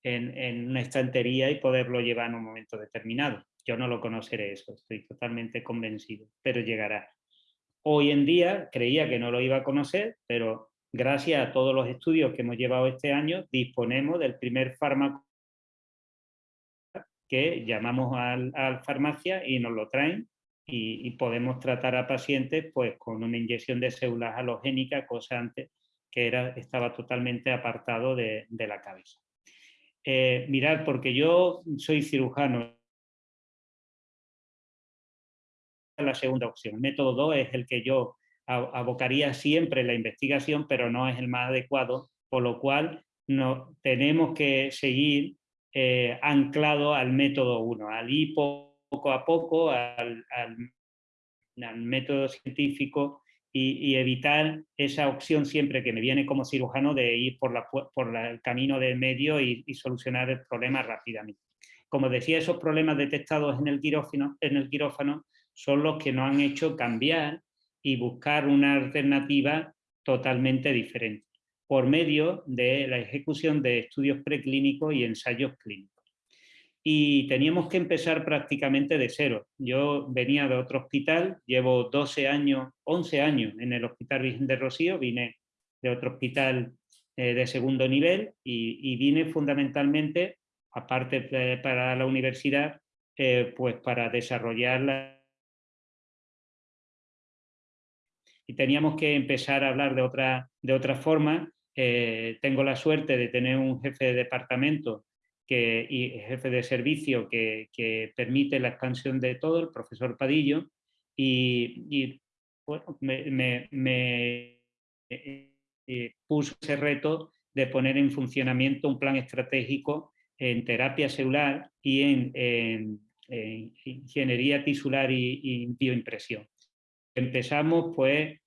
en, una estantería y poderlo llevar en un momento determinado. Yo no lo conoceré eso, estoy totalmente convencido, pero llegará. Hoy en día creía que no lo iba a conocer, pero gracias a todos los estudios que hemos llevado este año, disponemos del primer fármaco que llamamos al, a farmacia y nos lo traen y, podemos tratar a pacientes pues, con una inyección de células halogénicas, cosa antes que era, estaba totalmente apartado de, la cabeza. Eh, mirad, porque yo soy cirujano, la segunda opción. El método 2 es el que yo abocaría siempre la investigación, pero no es el más adecuado, por lo cual no, tenemos que seguir eh, anclado al método 1, al ir poco a poco, al, método científico y, evitar esa opción siempre que me viene como cirujano de ir por, el camino de medio y, solucionar el problema rápidamente. Como decía, esos problemas detectados en el, quirófano, en el quirófano son los que nos han hecho cambiar y buscar una alternativa totalmente diferente por medio de la ejecución de estudios preclínicos y ensayos clínicos. Y teníamos que empezar prácticamente de cero. Yo venía de otro hospital, llevo 12 años, 11 años en el Hospital Virgen de Rocío, vine de otro hospital eh, de segundo nivel y, vine fundamentalmente, aparte para la universidad, eh, pues para desarrollar la y teníamos que empezar a hablar de otra, de otra forma. Eh, tengo la suerte de tener un jefe de departamento que, y jefe de servicio que, permite la expansión de todo, el profesor Padillo, y, bueno, me, eh, puso ese reto de poner en funcionamiento un plan estratégico en terapia celular y en, ingeniería tisular y bioimpresión. Empezamos pues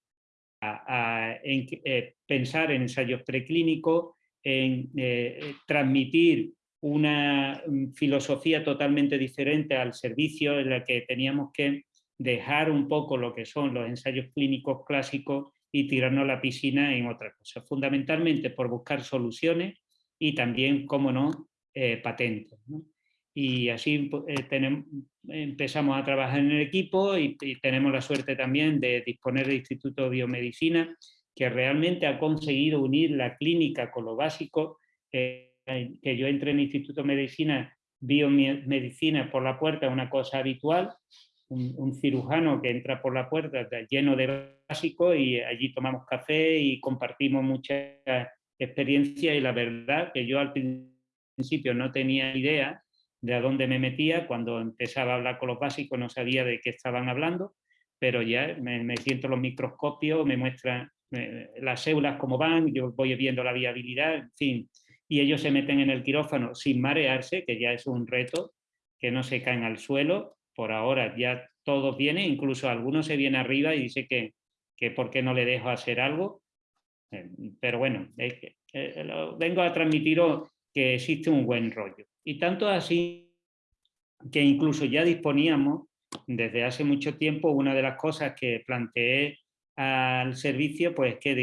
a, eh, pensar en ensayos preclínicos, en eh, transmitir una mm, filosofía totalmente diferente al servicio en la que teníamos que dejar un poco lo que son los ensayos clínicos clásicos y tirarnos la piscina en otras cosas, fundamentalmente por buscar soluciones y también, como no, eh, patentes y así eh, tenemos, empezamos a trabajar en el equipo y, tenemos la suerte también de disponer del Instituto de Biomedicina que realmente ha conseguido unir la clínica con lo básico, eh, que yo entré en el Instituto de Medicina, biomedicina por la puerta una cosa habitual, un, cirujano que entra por la puerta lleno de básico y allí tomamos café y compartimos mucha experiencia y la verdad que yo al principio no tenía idea de a dónde me metía, cuando empezaba a hablar con los básicos no sabía de qué estaban hablando, pero ya me, siento los microscopios, me muestran las células cómo van, yo voy viendo la viabilidad, en fin, y ellos se meten en el quirófano sin marearse, que ya es un reto, que no se caen al suelo, por ahora ya todos vienen, incluso algunos se viene arriba y dice que, que por qué no le dejo hacer algo, eh, pero bueno, eh, vengo a transmitiros que existe un buen rollo. Y tanto así que incluso ya disponíamos desde hace mucho tiempo, una de las cosas que planteé al servicio, pues que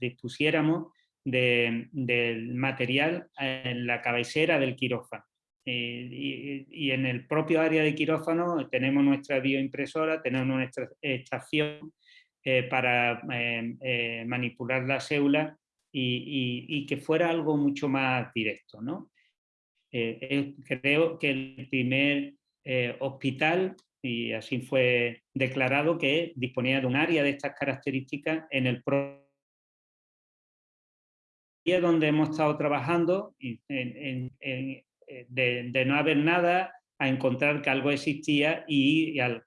dispusiéramos del material en la cabecera del quirófano. Eh, y, en el propio área de quirófano tenemos nuestra bioimpresora, tenemos nuestra estación eh, para eh, manipular la célula y, que fuera algo mucho más directo. ¿no? Creo que el primer hospital, y así fue declarado, que disponía de un área de estas características en el propio donde hemos estado trabajando, eh, de, no haber nada a encontrar que algo existía y, al,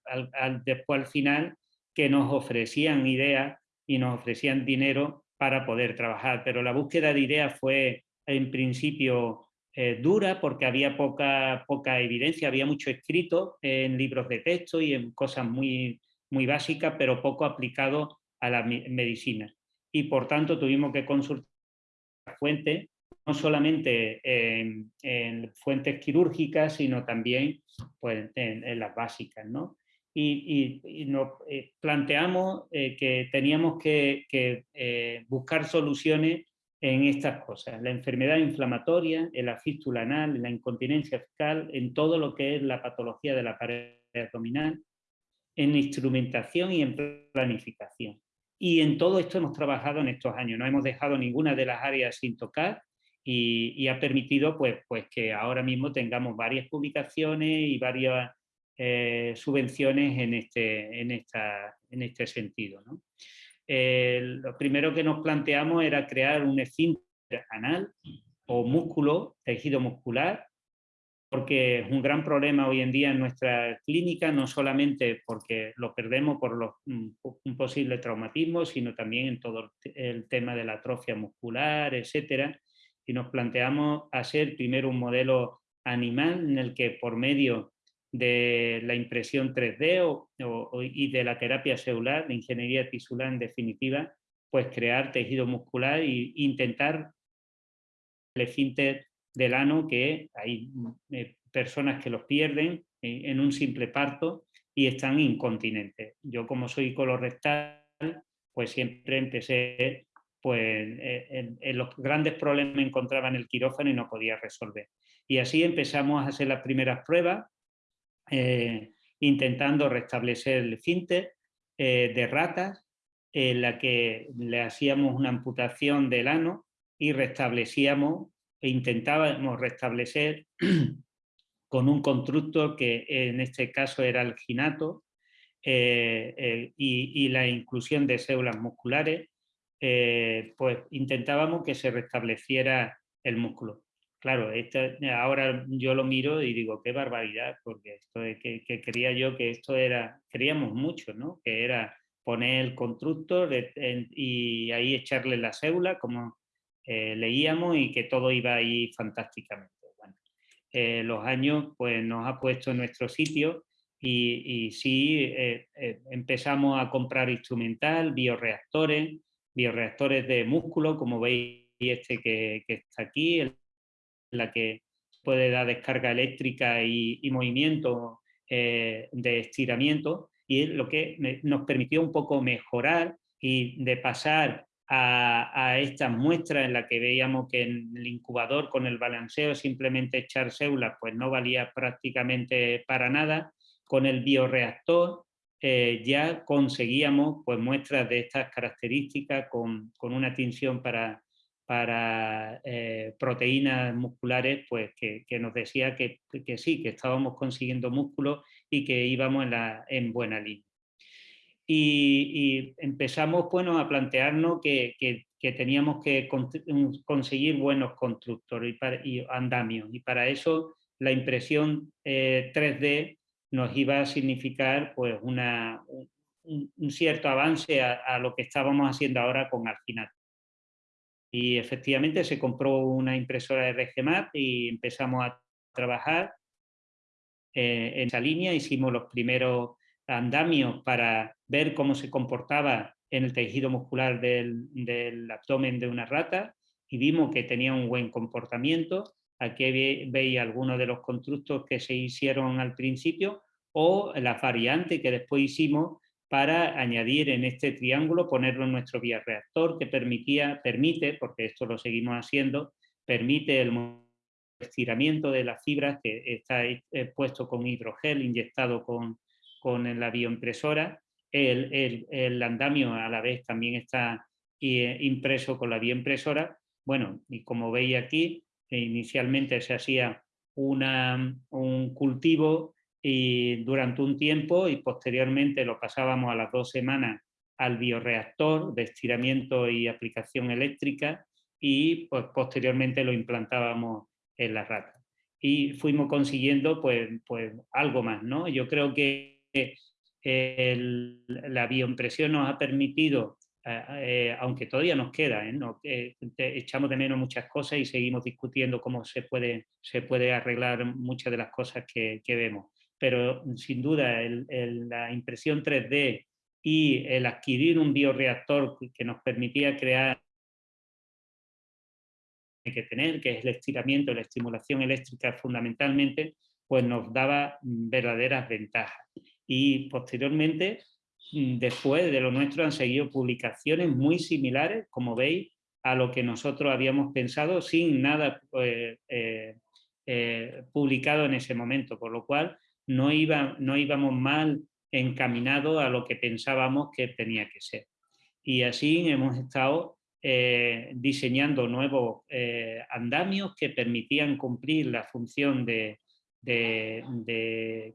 después al final que nos ofrecían ideas y nos ofrecían dinero para poder trabajar. Pero la búsqueda de ideas fue en principio eh, dura porque había poca, poca evidencia, había mucho escrito en libros de texto y en cosas muy, muy básicas, pero poco aplicado a la medicina. Y por tanto tuvimos que consultar fuentes, no solamente en, fuentes quirúrgicas, sino también pues, en, las básicas. ¿no? Y, nos eh, planteamos eh, que teníamos que, que buscar soluciones en estas cosas, la enfermedad inflamatoria, en la fístula anal, en la incontinencia fecal, en todo lo que es la patología de la pared abdominal en instrumentación y en planificación. Y en todo esto hemos trabajado en estos años, no hemos dejado ninguna de las áreas sin tocar y, ha permitido pues, pues que ahora mismo tengamos varias publicaciones y varias eh, subvenciones en este, en esta, en este sentido. lo primero que nos planteamos era crear un esfínter anal o músculo, tejido muscular, porque es un gran problema hoy en día en nuestra clínica, no solamente porque lo perdemos por los, mm, un posible traumatismo, sino también en todo el tema de la atrofia muscular, etcétera. Y nos planteamos hacer primero un modelo animal en el que por medio de la impresión 3D y de la terapia celular, de ingeniería tisular en definitiva, pues crear tejido muscular e intentar el esfínter del ano que hay eh, personas que los pierden en un simple parto y están incontinentes. Yo como soy colorectal, pues siempre empecé, pues eh, en, los grandes problemas me encontraba en el quirófano y no podía resolver. Y así empezamos a hacer las primeras pruebas, eh, intentando restablecer el esfínter de ratas, en la que le hacíamos una amputación del ano y restablecíamos e intentábamos restablecer <clears throat> con un constructo que en este caso era el ginato eh, eh, y, la inclusión de células musculares, eh, pues intentábamos que se restableciera el músculo. Claro, ahora yo lo miro y digo, qué barbaridad, porque esto que, que quería yo que esto era, queríamos mucho, ¿no? Que era poner el constructor y ahí echarle la célula, como eh, leíamos y que todo iba ahí fantásticamente. Eh, los años pues, nos ha puesto en nuestro sitio y, sí eh, empezamos a comprar instrumental, bioreactores, bioreactores de músculo, como veis este que, está aquí, en la que puede dar descarga eléctrica y, movimiento de estiramiento y lo que nos permitió un poco mejorar y de pasar a, esta muestra en la que veíamos que en el incubador con el balanceo simplemente echar células pues no valía prácticamente para nada, con el bioreactor eh, ya conseguíamos pues, muestras de estas características con, una tinción para, para eh, proteínas musculares pues, que, nos decía que, sí, que estábamos consiguiendo músculo y que íbamos en, la, en buena línea y, empezamos bueno, a plantearnos que, teníamos que conseguir buenos constructores y, andamios y para eso la impresión 3D eh, nos iba a significar pues, una, un, cierto avance a, lo que estábamos haciendo ahora con Alginat. Y efectivamente se compró una impresora de RGMAT y empezamos a trabajar eh, en esa línea, hicimos los primeros andamios para ver cómo se comportaba en el tejido muscular del, abdomen de una rata y vimos que tenía un buen comportamiento. Aquí veis algunos de los constructos que se hicieron al principio o la variante que después hicimos para añadir en este triángulo, ponerlo en nuestro bioreactor que permitía, permite, porque esto lo seguimos haciendo, permite el estiramiento de las fibras que está puesto con hidrogel inyectado con, con la bioimpresora. El, el, andamio a la vez también está eh, impreso con la bioimpresora. Bueno, y como veis aquí, eh, inicialmente se hacía una, un cultivo y durante un tiempo y posteriormente lo pasábamos a las dos semanas al bioreactor de estiramiento y aplicación eléctrica y pues, posteriormente lo implantábamos en la rata. Y fuimos consiguiendo pues, pues algo más. ¿no? Yo creo que la bioimpresión nos ha permitido, eh, eh, aunque todavía nos queda, ¿eh? echamos de menos muchas cosas y seguimos discutiendo cómo se puede, se puede arreglar muchas de las cosas que, vemos. Pero sin duda la impresión 3D y el adquirir un bioreactor que nos permitía crear que tener, que es el estiramiento, la estimulación eléctrica fundamentalmente, pues nos daba verdaderas ventajas y posteriormente, mm, después de lo nuestro, han seguido publicaciones muy similares, como veis, a lo que nosotros habíamos pensado sin nada eh, eh, eh, publicado en ese momento, por lo cual no, iba, no íbamos mal encaminado a lo que pensábamos que tenía que ser. Y así hemos estado diseñando nuevos andamios que permitían cumplir la función de,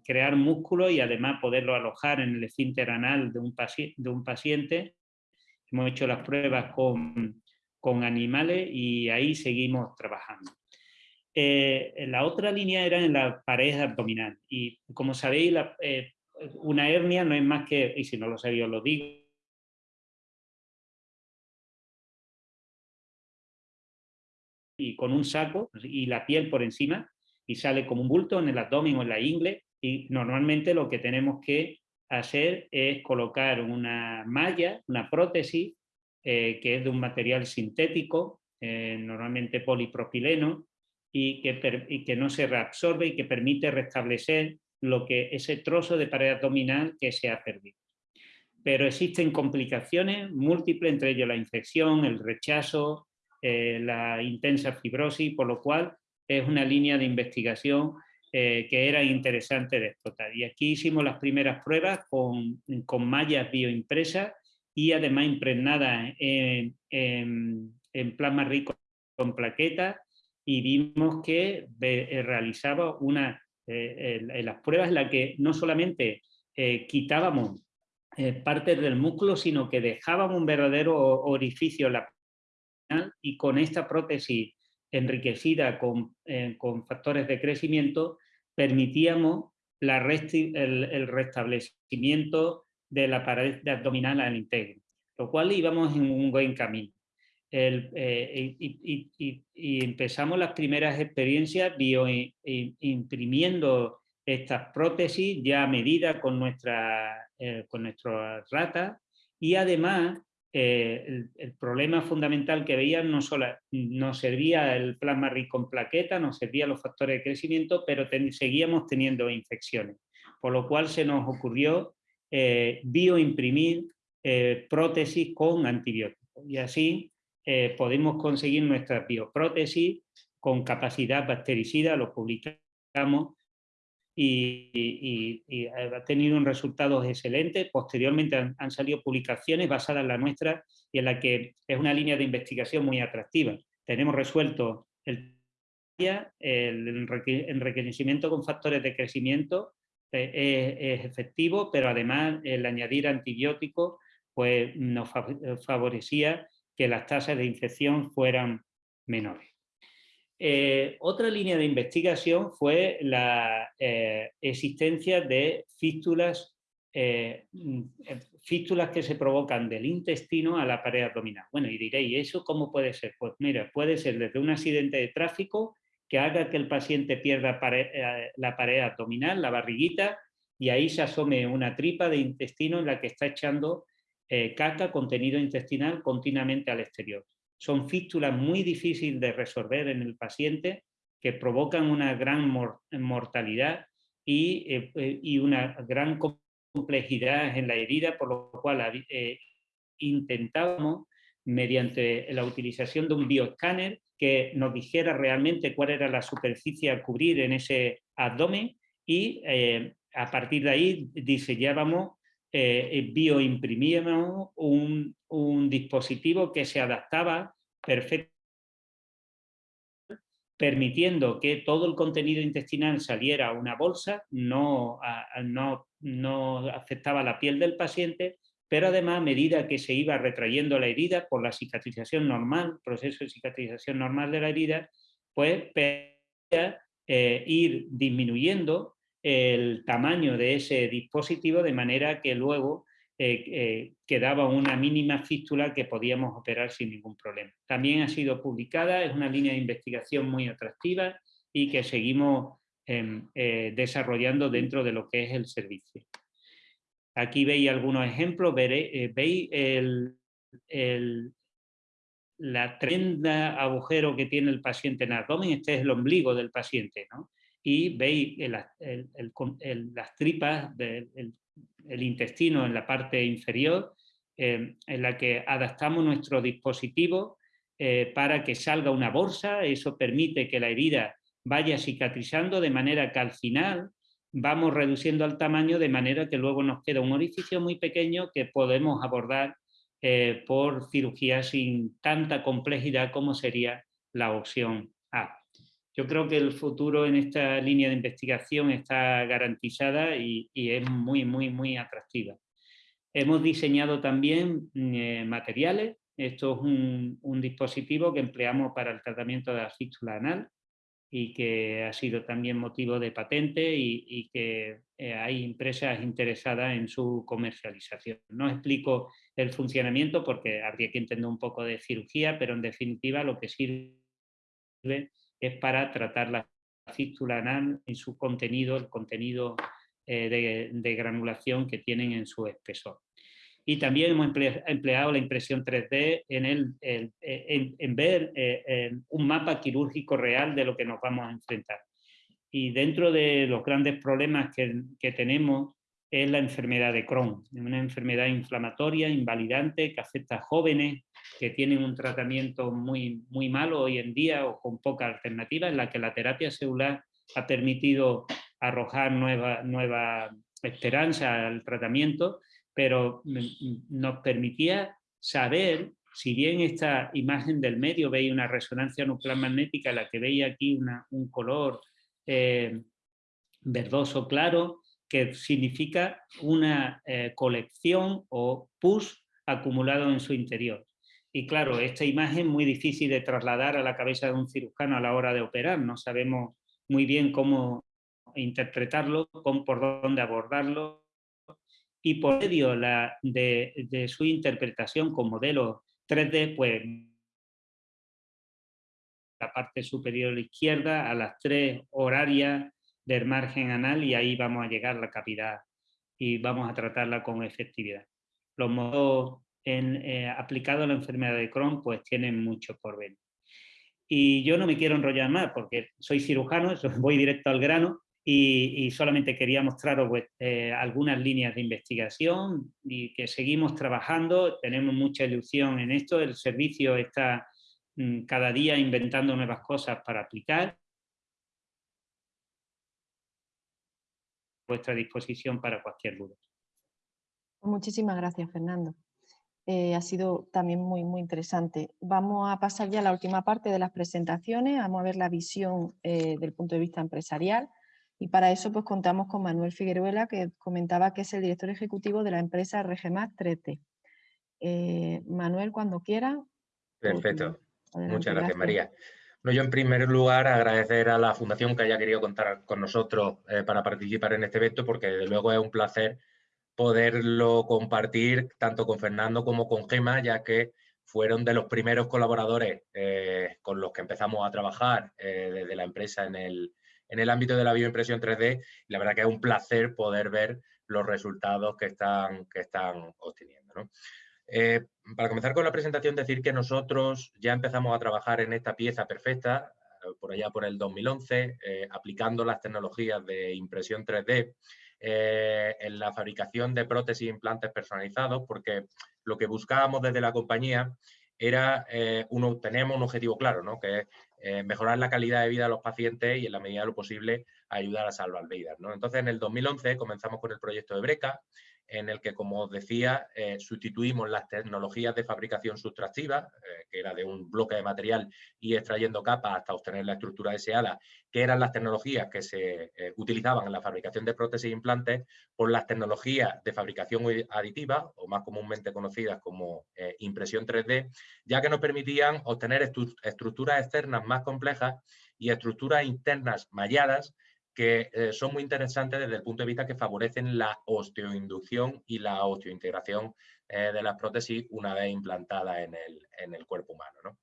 crear músculo y además poderlo alojar en el esfínter anal de un, de paciente. Hemos hecho las pruebas con, con animales y ahí seguimos trabajando. Eh, la otra línea era en la pared abdominal y como sabéis, eh, una hernia no es más que, y si no lo sabéis os lo digo, y con un saco y la piel por encima y sale como un bulto en el abdomen o en la ingle y normalmente lo que tenemos que hacer es colocar una malla, una prótesis eh, que es de un material sintético, normalmente polipropileno, y que, que no se reabsorbe y que permite restablecer lo que, ese trozo de pared abdominal que se ha perdido. Pero existen complicaciones múltiples, entre ellos la infección, el rechazo, eh, la intensa fibrosis, por lo cual es una línea de investigación eh, que era interesante de explotar. Y aquí hicimos las primeras pruebas con, con mallas bioimpresas y además impregnadas en, en, en plasma rico con plaquetas y vimos que eh, realizaba una, eh, en las pruebas en las que no solamente eh, quitábamos partes del músculo, sino que dejábamos un verdadero orificio en la y con esta prótesis enriquecida con, con factores de crecimiento, permitíamos el, restablecimiento de la pared abdominal al integro, lo cual íbamos en un buen camino. Eh, y, empezamos las primeras experiencias bioimprimiendo estas prótesis ya a medida con, nuestra, eh, con nuestras ratas y además eh, el, problema fundamental que veían no solo nos servía el plasma rico en plaqueta, nos servían los factores de crecimiento, pero seguíamos teniendo infecciones, por lo cual se nos ocurrió bioimprimir prótesis con antibióticos. Y así eh, podemos conseguir nuestras bioprótesis con capacidad bactericida, lo publicamos y, ha tenido un resultados excelentes. Posteriormente han, salido publicaciones basadas en la nuestra y en la que es una línea de investigación muy atractiva. Tenemos resuelto el, el enriquecimiento con factores de crecimiento eh, es, efectivo, pero además el añadir antibióticos pues, nos favorecía que las tasas de infección fueran menores. Eh, otra línea de investigación fue la eh, existencia de fístulas, eh, fístulas que se provocan del intestino a la pared abdominal. Bueno, y diréis, ¿eso cómo puede ser? Pues mira, puede ser desde un accidente de tráfico que haga que el paciente pierda la pared abdominal, la barriguita, y ahí se asome una tripa de intestino en la que está echando caca, contenido intestinal, continuamente al exterior. Son fístulas muy difíciles de resolver en el paciente que provocan una gran mortalidad eh, eh, y, una gran complejidad en la herida, por lo cual intentamos, mediante la utilización de un bioescáner, que nos dijera realmente cuál era la superficie a cubrir en ese abdomen y a partir de ahí diseñábamos eh, bioimprimíamos un, un, dispositivo que se adaptaba perfectamente permitiendo que todo el contenido intestinal saliera a una bolsa, no, no, no afectaba la piel del paciente, pero además a medida que se iba retrayendo la herida por la cicatrización normal, proceso de cicatrización normal de la herida, pues eh, ir disminuyendo el tamaño de ese dispositivo de manera que luego eh, eh, quedaba una mínima fístula que podíamos operar sin ningún problema. También ha sido publicada, es una línea de investigación muy atractiva y que seguimos em, eh, desarrollando dentro de lo que es el servicio. Aquí veis algunos ejemplos, veis el, la tremenda agujero que tiene el paciente en el abdomen, este es el ombligo del paciente, ¿no? Y veis las tripas del el intestino en la parte inferior, eh, en la que adaptamos nuestro dispositivo eh, para que salga una bolsa, eso permite que la herida vaya cicatrizando de manera que al final vamos reduciendo el tamaño de manera que luego nos queda un orificio muy pequeño que podemos abordar eh, por cirugía sin tanta complejidad como sería la opción A. Yo creo que el futuro en esta línea de investigación está garantizada y, es muy, muy, muy atractiva. Hemos diseñado también eh, materiales. Esto es un, dispositivo que empleamos para el tratamiento de la fístula anal y que ha sido también motivo de patente y, que eh, hay empresas interesadas en su comercialización. No explico el funcionamiento porque habría que entender un poco de cirugía, pero en definitiva lo que sirve es para tratar la fístula anal en su contenido, el contenido eh, de, granulación que tienen en su espesor. Y también hemos empleado la impresión 3D en, el, en, ver eh, un mapa quirúrgico real de lo que nos vamos a enfrentar. Y dentro de los grandes problemas que, que tenemos es la enfermedad de Crohn, una enfermedad inflamatoria, invalidante, que afecta a jóvenes que tienen un tratamiento muy, muy malo hoy en día o con poca alternativa, en la que la terapia celular ha permitido arrojar nueva, nueva esperanza al tratamiento, pero nos permitía saber, si bien esta imagen del medio veía una resonancia nuclear magnética, la que veía aquí un color eh, verdoso claro, que significa una eh, colección o pus acumulado en su interior. Y claro, esta imagen muy difícil de trasladar a la cabeza de un cirujano a la hora de operar. No sabemos muy bien cómo interpretarlo, por dónde abordarlo. Y por medio de, su interpretación con modelos 3D, pues la parte superior izquierda, a las tres horarias del margen anal y ahí vamos a llegar la cavidad y vamos a tratarla con efectividad. Los modos eh, aplicados a la enfermedad de Crohn pues tienen mucho por ver. Y yo no me quiero enrollar más porque soy cirujano, <laughs> voy directo al grano y, solamente quería mostraros pues, eh, algunas líneas de investigación y que seguimos trabajando, tenemos mucha ilusión en esto, el servicio está mm, cada día inventando nuevas cosas para aplicar vuestra disposición para cualquier duda. Muchísimas gracias, Fernando. Eh, ha sido también muy, muy interesante. Vamos a pasar ya a la última parte de las presentaciones, vamos a ver la visión eh, del punto de vista empresarial y para eso pues contamos con Manuel Figueruela que comentaba que es el director ejecutivo de la empresa Regemat 3T. Eh, Manuel, cuando quiera. Perfecto. Muchas gracias, María. No, yo en primer lugar agradecer a la Fundación que haya querido contar con nosotros eh, para participar en este evento, porque desde luego es un placer poderlo compartir tanto con Fernando como con Gema, ya que fueron de los primeros colaboradores eh, con los que empezamos a trabajar eh, desde la empresa en el, en el ámbito de la bioimpresión 3D. Y la verdad que es un placer poder ver los resultados que están, que están obteniendo. Eh, para comenzar con la presentación, decir que nosotros ya empezamos a trabajar en esta pieza perfecta, eh, por allá por el 2011, eh, aplicando las tecnologías de impresión 3D en la fabricación de prótesis e implantes personalizados, porque lo que buscábamos desde la compañía era, uno, teníamos un objetivo claro, ¿no? que es mejorar la calidad de vida de los pacientes y en la medida de lo posible ayudar a salvar vidas. Entonces, en el 2011 comenzamos con el proyecto de Breca, en el que, como os decía, eh, sustituimos las tecnologías de fabricación sustractiva, eh, que era de un bloque de material y extrayendo capas hasta obtener la estructura deseada, que eran las tecnologías que se eh, utilizaban en la fabricación de prótesis e implantes, por las tecnologías de fabricación aditiva, o más comúnmente conocidas como impresión 3D, ya que nos permitían obtener estructuras externas más complejas y estructuras internas malladas que eh, son muy interesantes desde el punto de vista que favorecen la osteoinducción y la osteointegración eh, de las prótesis una vez implantadas en el, cuerpo humano.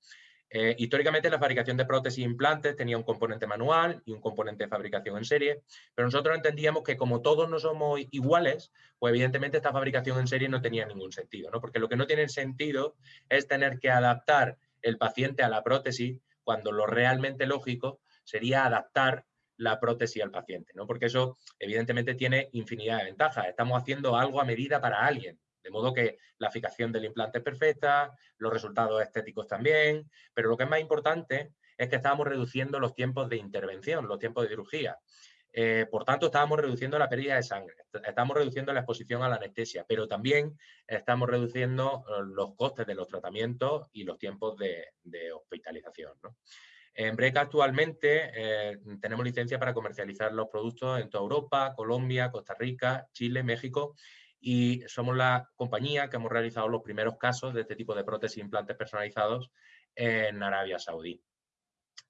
Eh, históricamente la fabricación de prótesis e implantes tenía un componente manual y un componente de fabricación en serie, pero nosotros entendíamos que como todos no somos iguales, pues evidentemente esta fabricación en serie no tenía ningún sentido, ¿no? porque lo que no tiene sentido es tener que adaptar el paciente a la prótesis cuando lo realmente lógico sería adaptar la prótesis al paciente, ¿no? Porque eso evidentemente tiene infinidad de ventajas. Estamos haciendo algo a medida para alguien, de modo que la fijación del implante es perfecta, los resultados estéticos también, pero lo que es más importante es que estamos reduciendo los tiempos de intervención, los tiempos de cirugía. Eh, por tanto, estábamos reduciendo la pérdida de sangre, estamos reduciendo la exposición a la anestesia, pero también estamos reduciendo eh, los costes de los tratamientos y los tiempos de, hospitalización. En Breca actualmente eh, tenemos licencia para comercializar los productos en toda Europa, Colombia, Costa Rica, Chile, México y somos la compañía que hemos realizado los primeros casos de este tipo de prótesis e implantes personalizados en Arabia Saudí.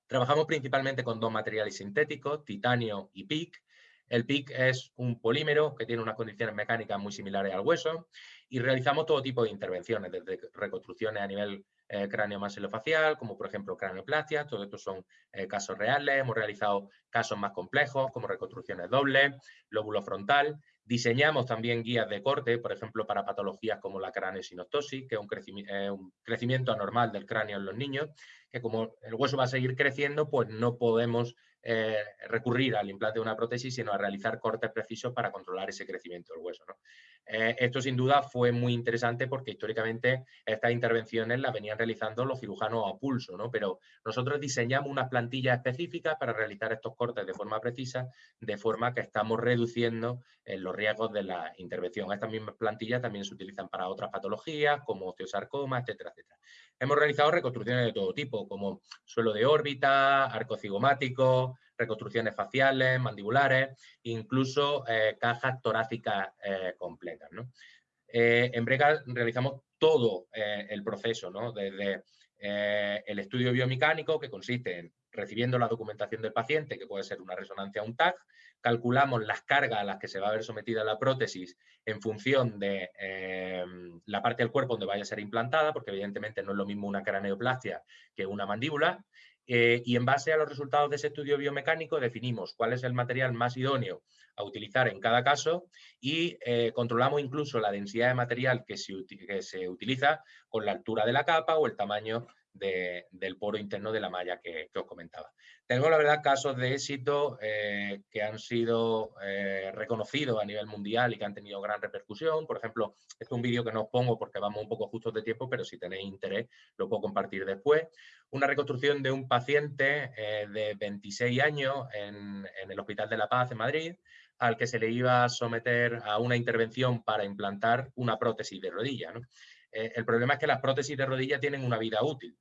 Trabajamos principalmente con dos materiales sintéticos, titanio y PIC. El PIC es un polímero que tiene unas condiciones mecánicas muy similares al hueso y realizamos todo tipo de intervenciones, desde reconstrucciones a nivel eh, cráneo maxilofacial, como por ejemplo cranioplastia, todo esto son eh, casos reales, hemos realizado casos más complejos como reconstrucciones dobles, lóbulo frontal, diseñamos también guías de corte, por ejemplo para patologías como la craneosinostosis, que es un, eh, un crecimiento anormal del cráneo en los niños, que como el hueso va a seguir creciendo, pues no podemos eh, recurrir al implante de una prótesis, sino a realizar cortes precisos para controlar ese crecimiento del hueso. Eh, esto sin duda fue muy interesante porque históricamente estas intervenciones las venían realizando los cirujanos a pulso, ¿no? pero nosotros diseñamos unas plantillas específicas para realizar estos cortes de forma precisa, de forma que estamos reduciendo eh, los riesgos de la intervención. Estas mismas plantillas también se utilizan para otras patologías como osteosarcoma, etcétera, etcétera. Hemos realizado reconstrucciones de todo tipo, como suelo de órbita, arco cigomático, reconstrucciones faciales, mandibulares, incluso eh, cajas torácicas eh, completas. Eh, en Brega realizamos todo el proceso, desde el estudio biomecánico, que consiste en recibiendo la documentación del paciente, que puede ser una resonancia o un TAG, calculamos las cargas a las que se va a ver sometida la prótesis en función de la parte del cuerpo donde vaya a ser implantada, porque evidentemente no es lo mismo una craneoplastia que una mandíbula, eh, y en base a los resultados de ese estudio biomecánico definimos cuál es el material más idóneo a utilizar en cada caso y eh, controlamos incluso la densidad de material que se, que se, utiliza con la altura de la capa o el tamaño del poro interno de la malla que, os comentaba. Tengo, la verdad, casos de éxito eh, que han sido eh, reconocidos a nivel mundial y que han tenido gran repercusión. Por ejemplo, este es un vídeo que no os pongo porque vamos un poco justos de tiempo, pero si tenéis interés lo puedo compartir después. Una reconstrucción de un paciente eh, de 26 años en, el Hospital de la Paz en Madrid, al que se le iba a someter a una intervención para implantar una prótesis de rodilla. el problema es que las prótesis de rodilla tienen una vida útil.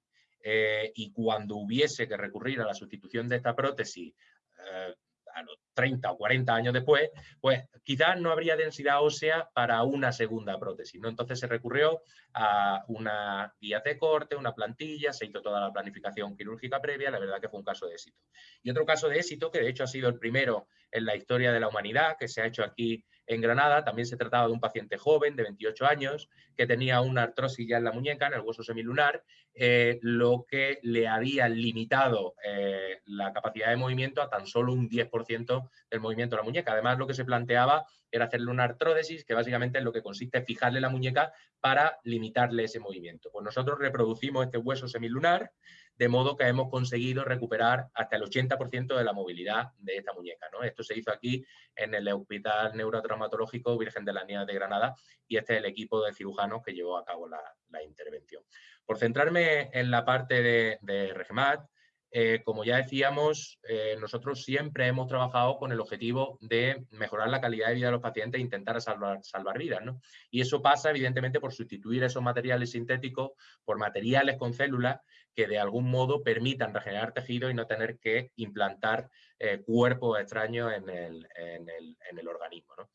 Eh, y cuando hubiese que recurrir a la sustitución de esta prótesis eh, a los 30 o 40 años después, pues quizás no habría densidad ósea para una segunda prótesis. ¿no? Entonces se recurrió a una guía de corte, una plantilla, se hizo toda la planificación quirúrgica previa, la verdad que fue un caso de éxito. Y otro caso de éxito, que de hecho ha sido el primero en la historia de la humanidad, que se ha hecho aquí en Granada, también se trataba de un paciente joven de 28 años que tenía una artrosis ya en la muñeca, en el hueso semilunar, eh, lo que le había limitado eh, la capacidad de movimiento a tan solo un 10% del movimiento de la muñeca. Además, lo que se planteaba era hacerle una artródesis, que básicamente es lo que consiste en fijarle la muñeca para limitarle ese movimiento. Pues nosotros reproducimos este hueso semilunar, de modo que hemos conseguido recuperar hasta el 80% de la movilidad de esta muñeca. ¿no? Esto se hizo aquí en el Hospital Neurotraumatológico Virgen de la Niña de Granada y este es el equipo de cirujanos que llevó a cabo la, intervención. Por centrarme en la parte de, Regemat, eh, como ya decíamos, eh, nosotros siempre hemos trabajado con el objetivo de mejorar la calidad de vida de los pacientes e intentar salvar, salvar vidas. ¿no? Y eso pasa, evidentemente, por sustituir esos materiales sintéticos por materiales con células que de algún modo permitan regenerar tejido y no tener que implantar eh, cuerpos extraños en el, en el, en el organismo. ¿no?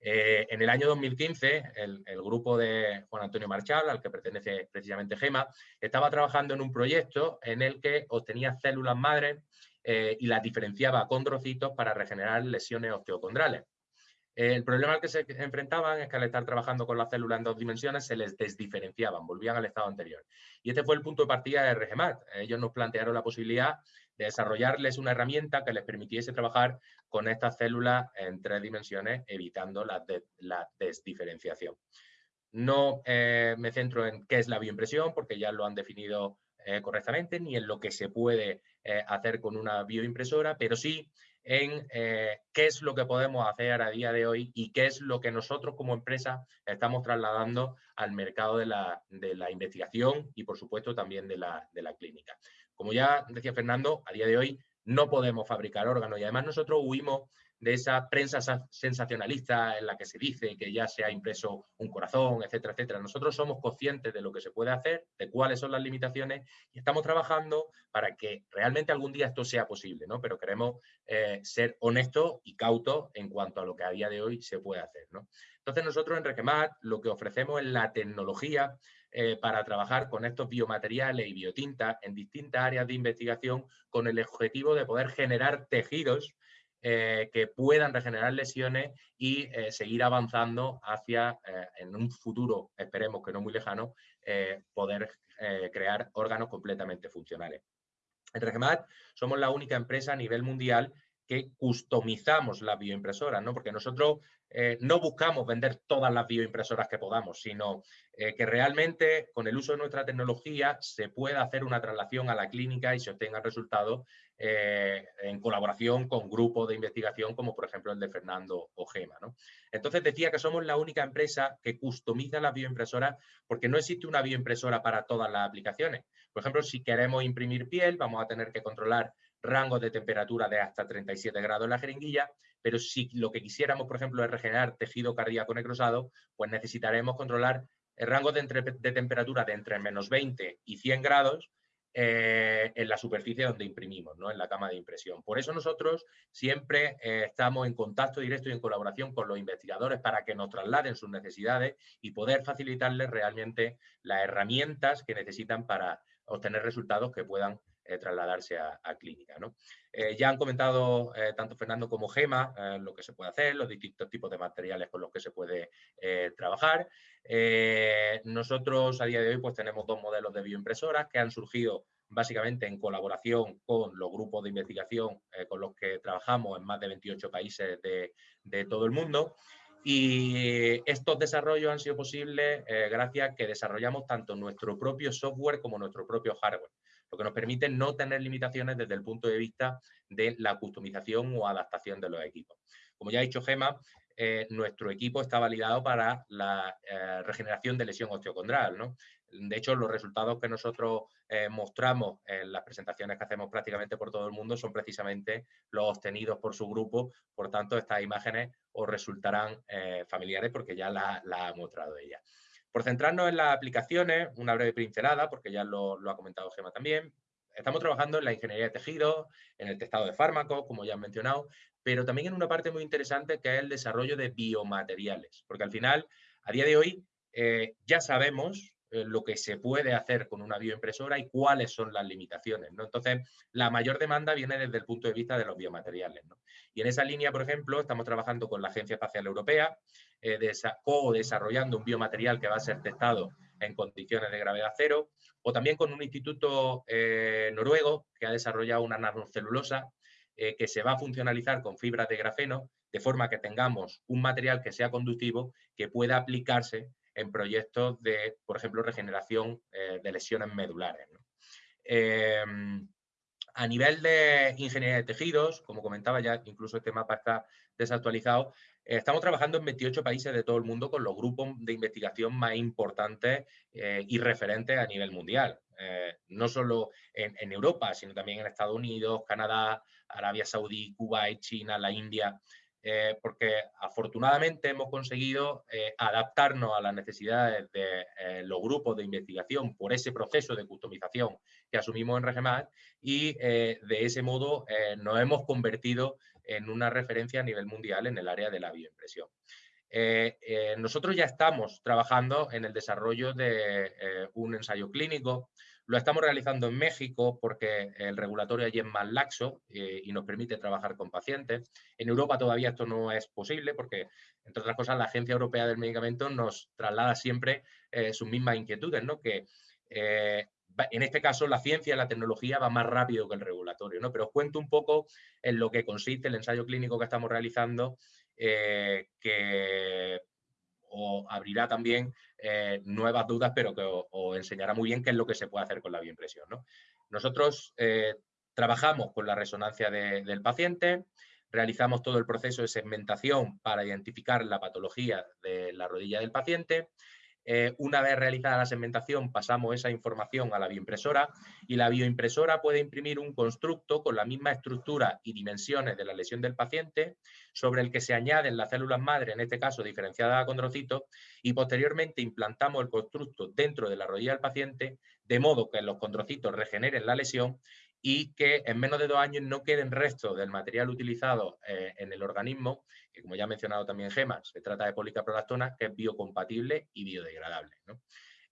Eh, en el año 2015, el, grupo de Juan Antonio Marchal, al que pertenece precisamente GEMA, estaba trabajando en un proyecto en el que obtenía células madres eh, y las diferenciaba con trocitos para regenerar lesiones osteocondrales. El problema al que se enfrentaban es que al estar trabajando con las células en dos dimensiones se les desdiferenciaban, volvían al estado anterior. Y este fue el punto de partida de RGMAT. Ellos nos plantearon la posibilidad de desarrollarles una herramienta que les permitiese trabajar con estas células en tres dimensiones, evitando la, desdiferenciación. No eh, me centro en qué es la bioimpresión, porque ya lo han definido eh, correctamente, ni en lo que se puede eh, hacer con una bioimpresora, pero sí en qué es lo que podemos hacer a día de hoy y qué es lo que nosotros como empresa estamos trasladando al mercado de la, investigación y, por supuesto, también de la, de la clínica. Como ya decía Fernando, a día de hoy no podemos fabricar órganos y además nosotros huimos de esa prensa sensacionalista en la que se dice que ya se ha impreso un corazón, etcétera, etcétera. Nosotros somos conscientes de lo que se puede hacer, de cuáles son las limitaciones y estamos trabajando para que realmente algún día esto sea posible, ¿no? Pero queremos eh, ser honestos y cautos en cuanto a lo que a día de hoy se puede hacer, ¿no? Entonces nosotros en Requemat lo que ofrecemos es la tecnología eh, para trabajar con estos biomateriales y biotintas en distintas áreas de investigación con el objetivo de poder generar tejidos eh, que puedan regenerar lesiones y eh, seguir avanzando hacia, en un futuro, esperemos que no muy lejano, poder crear órganos completamente funcionales. En Regemat somos la única empresa a nivel mundial que customizamos las bioimpresoras, ¿no? porque nosotros eh, no buscamos vender todas las bioimpresoras que podamos, sino eh, que realmente con el uso de nuestra tecnología se pueda hacer una traslación a la clínica y se obtenga resultados eh, en colaboración con grupos de investigación como por ejemplo el de Fernando Ojema. ¿no? Entonces decía que somos la única empresa que customiza las bioimpresoras porque no existe una bioimpresora para todas las aplicaciones. Por ejemplo, si queremos imprimir piel, vamos a tener que controlar rangos de temperatura de hasta 37 grados en la jeringuilla, pero si lo que quisiéramos, por ejemplo, es regenerar tejido cardíaco necrosado, pues necesitaremos controlar el rango de, temperatura de entre menos 20 y 100 grados eh, en la superficie donde imprimimos, ¿no? en la cama de impresión. Por eso nosotros siempre eh, estamos en contacto directo y en colaboración con los investigadores para que nos trasladen sus necesidades y poder facilitarles realmente las herramientas que necesitan para obtener resultados que puedan trasladarse a, clínica. Eh, ya han comentado eh, tanto Fernando como Gema lo que se puede hacer, los distintos tipos de materiales con los que se puede trabajar. nosotros a día de hoy pues, tenemos dos modelos de bioimpresoras que han surgido básicamente en colaboración con los grupos de investigación con los que trabajamos en más de 28 países de todo el mundo. Y estos desarrollos han sido posibles gracias a que desarrollamos tanto nuestro propio software como nuestro propio hardware lo que nos permite no tener limitaciones desde el punto de vista de la customización o adaptación de los equipos. Como ya ha dicho Gema, eh, nuestro equipo está validado para la eh, regeneración de lesión osteocondral. ¿no? De hecho, los resultados que nosotros eh, mostramos en las presentaciones que hacemos prácticamente por todo el mundo son precisamente los obtenidos por su grupo. Por tanto, estas imágenes os resultarán familiares porque ya las la ha mostrado ella. Por centrarnos en las aplicaciones, una breve pincelada, porque ya lo, ha comentado Gema también, estamos trabajando en la ingeniería de tejidos, en el testado de fármacos, como ya han mencionado, pero también en una parte muy interesante que es el desarrollo de biomateriales, porque al final, a día de hoy, eh, ya sabemos eh, lo que se puede hacer con una bioimpresora y cuáles son las limitaciones. Entonces, la mayor demanda viene desde el punto de vista de los biomateriales. Y en esa línea, por ejemplo, estamos trabajando con la Agencia Espacial Europea, eh, co-desarrollando un biomaterial que va a ser testado en condiciones de gravedad cero, o también con un instituto eh, noruego que ha desarrollado una nanocelulosa que se va a funcionalizar con fibras de grafeno, de forma que tengamos un material que sea conductivo, que pueda aplicarse en proyectos de, por ejemplo, regeneración eh, de lesiones medulares. Em, a nivel de ingeniería de tejidos, como comentaba ya, incluso este mapa está desactualizado, eh, estamos trabajando en 28 países de todo el mundo con los grupos de investigación más importantes eh, y referentes a nivel mundial. no solo en, Europa, sino también en Estados Unidos, Canadá, Arabia Saudí, Cuba, China, la India. Eh, porque afortunadamente hemos conseguido eh, adaptarnos a las necesidades de eh, los grupos de investigación por ese proceso de customización que asumimos en Regemat y de ese modo nos hemos convertido en una referencia a nivel mundial en el área de la bioimpresión. nosotros ya estamos trabajando en el desarrollo de un ensayo clínico lo estamos realizando en México porque el regulatorio allí es más laxo eh, y nos permite trabajar con pacientes. En Europa todavía esto no es posible porque, entre otras cosas, la Agencia Europea del Medicamento nos traslada siempre eh, sus mismas inquietudes, ¿no? que eh, en este caso la ciencia y la tecnología va más rápido que el regulatorio, ¿no? Pero os cuento un poco en lo que consiste el ensayo clínico que estamos realizando, que o abrirá también eh, nuevas dudas, pero que os, enseñará muy bien qué es lo que se puede hacer con la bioimpresión. Nosotros eh, trabajamos con la resonancia del paciente, realizamos todo el proceso de segmentación para identificar la patología de la rodilla del paciente, Eh, una vez realizada la segmentación, pasamos esa información a la bioimpresora y la bioimpresora puede imprimir un constructo con la misma estructura y dimensiones de la lesión del paciente, sobre el que se añaden las células madre, en este caso diferenciadas a condrocitos, y posteriormente implantamos el constructo dentro de la rodilla del paciente, de modo que los condrocitos regeneren la lesión y que en menos de dos años no queden restos del material utilizado eh, en el organismo, como ya ha mencionado también Gemma, se trata de policaprolactona, que es biocompatible y biodegradable.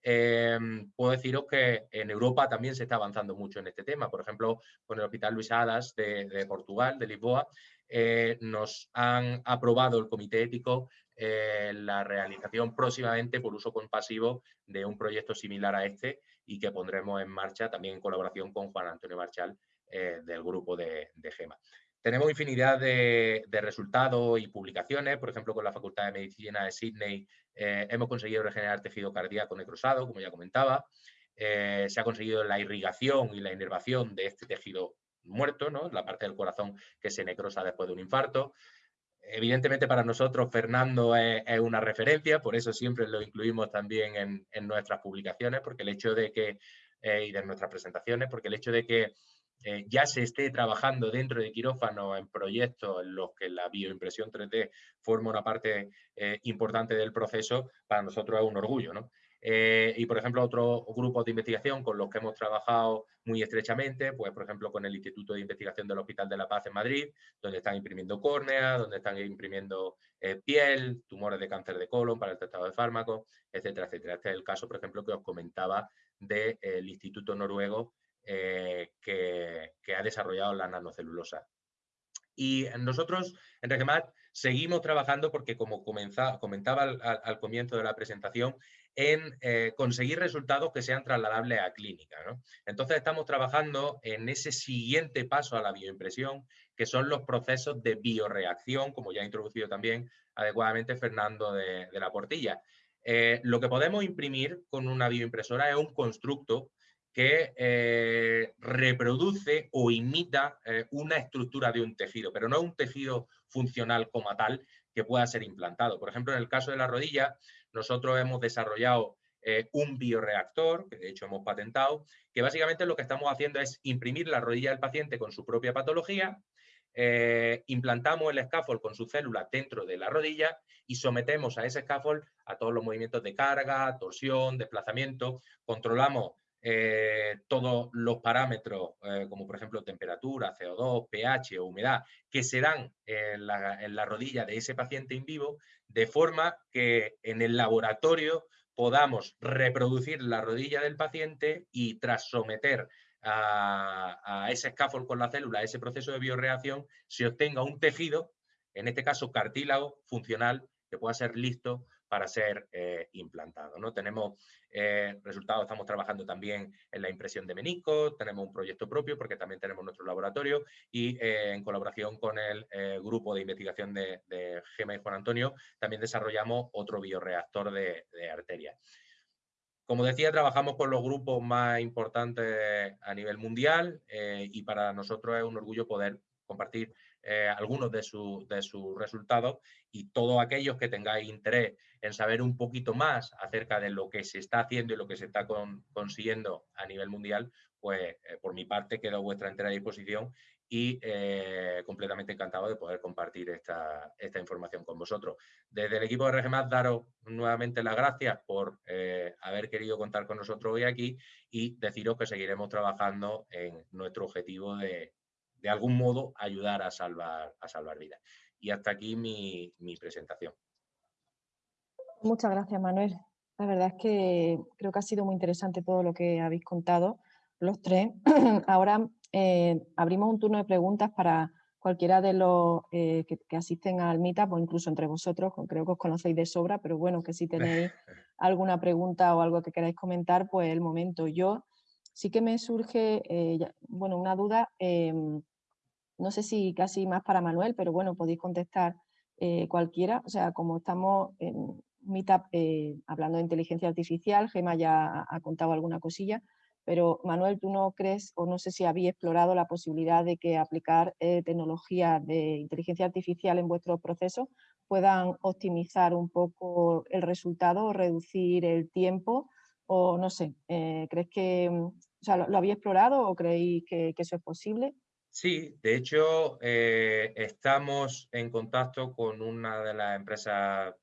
Em, puedo deciros que en Europa también se está avanzando mucho en este tema. Por ejemplo, con el Hospital Luis Hadas de, Portugal, de Lisboa, eh, nos han aprobado el Comité Ético eh, la realización próximamente por uso compasivo de un proyecto similar a este y que pondremos en marcha también en colaboración con Juan Antonio Marchal eh, del grupo de, GEMA. Tenemos infinidad de, resultados y publicaciones, por ejemplo, con la Facultad de Medicina de Sydney eh, hemos conseguido regenerar tejido cardíaco necrosado, como ya comentaba, eh, se ha conseguido la irrigación y la inervación de este tejido muerto, ¿no? la parte del corazón que se necrosa después de un infarto. Evidentemente para nosotros Fernando es, una referencia, por eso siempre lo incluimos también en, nuestras publicaciones, porque el hecho de que, eh, y de nuestras presentaciones, porque el hecho de que eh, ya se esté trabajando dentro de quirófano en proyectos en los que la bioimpresión 3D forma una parte eh, importante del proceso, para nosotros es un orgullo. ¿no? Eh, y, por ejemplo, otros grupos de investigación con los que hemos trabajado muy estrechamente, pues, por ejemplo, con el Instituto de Investigación del Hospital de la Paz en Madrid, donde están imprimiendo córnea, donde están imprimiendo piel, tumores de cáncer de colon para el tratado de fármacos, etcétera, etcétera. Este es el caso, por ejemplo, que os comentaba del Instituto Noruego eh, que, ha desarrollado la nanocelulosa. Y nosotros en Regemat seguimos trabajando porque, como comentaba al, comienzo de la presentación, en eh, conseguir resultados que sean trasladables a clínica. Entonces estamos trabajando en ese siguiente paso a la bioimpresión, que son los procesos de bioreacción, como ya ha introducido también adecuadamente Fernando de, la Portilla. Eh, lo que podemos imprimir con una bioimpresora es un constructo que eh, reproduce o imita una estructura de un tejido, pero no un tejido funcional como tal que pueda ser implantado. Por ejemplo, en el caso de la rodilla, nosotros hemos desarrollado eh, un bioreactor, que de hecho hemos patentado, que básicamente lo que estamos haciendo es imprimir la rodilla del paciente con su propia patología, eh, implantamos el scaffold con su célula dentro de la rodilla y sometemos a ese scaffold a todos los movimientos de carga, torsión, desplazamiento, controlamos eh, todos los parámetros, como por ejemplo temperatura, CO2, pH o humedad, que se dan en la, rodilla de ese paciente en vivo, de forma que en el laboratorio podamos reproducir la rodilla del paciente y tras someter a, ese scaffold con la célula, a ese proceso de bioreacción, se obtenga un tejido, en este caso cartílago, funcional, que pueda ser listo para ser eh, implantado. ¿no? Tenemos eh, resultados, estamos trabajando también en la impresión de meniscos, tenemos un proyecto propio porque también tenemos nuestro laboratorio y eh, en colaboración con el grupo de investigación de, Gema y Juan Antonio también desarrollamos otro bioreactor de, de arteria. Como decía, trabajamos con los grupos más importantes a nivel mundial y para nosotros es un orgullo poder compartir eh, algunos de, de, sus resultados y todos aquellos que tengáis interés en saber un poquito más acerca de lo que se está haciendo y lo que se está consiguiendo a nivel mundial, pues eh, por mi parte quedo a vuestra entera disposición y eh, completamente encantado de poder compartir esta, esta, información con vosotros. Desde el equipo de RGMAT, daros nuevamente las gracias por haber querido contar con nosotros hoy aquí y deciros que seguiremos trabajando en nuestro objetivo de de algún modo ayudar a salvar, a salvar vidas. Y hasta aquí mi, presentación. Muchas gracias, Manuel. La verdad es que creo que ha sido muy interesante todo lo que habéis contado los tres. <clears throat> Ahora eh, abrimos un turno de preguntas para cualquiera de los eh, que, asisten al Meetup o incluso entre vosotros, creo que os conocéis de sobra, pero bueno, que si tenéis <laughs> alguna pregunta o algo que queráis comentar, pues el momento. Yo sí que me surge, eh, bueno, una duda, em, no sé si casi más para Manuel, pero bueno, podéis contestar eh, cualquiera. O sea, como estamos en Meetup eh, hablando de inteligencia artificial, Gema ya ha, contado alguna cosilla, Pero Manuel, ¿tú no crees o no sé si habéis explorado la posibilidad de que aplicar eh, tecnología de inteligencia artificial en vuestros procesos puedan optimizar un poco el resultado o reducir el tiempo? O no sé, ¿crees que mm, lo, habéis explorado o creéis que, eso es posible? Sí, de hecho eh, estamos en contacto con una de las empresas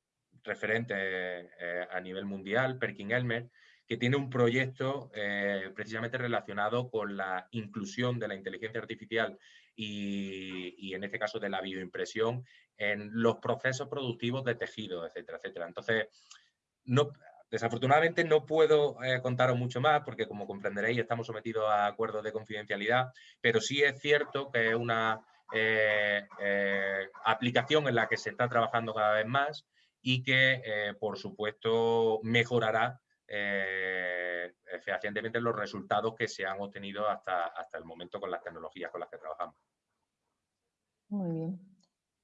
referentes a nivel mundial, Perkin Elmer, que tiene un proyecto eh, precisamente relacionado con la inclusión de la inteligencia artificial y, en este caso de la bioimpresión en los procesos productivos de tejido, etcétera, etcétera. Entonces, no, desafortunadamente no puedo eh, contaros mucho más porque como comprenderéis estamos sometidos a acuerdos de confidencialidad, pero sí es cierto que es una eh, aplicación en la que se está trabajando cada vez más y que, por supuesto, mejorará eh, fehacientemente los resultados que se han obtenido hasta, hasta el momento con las tecnologías con las que trabajamos. Muy bien.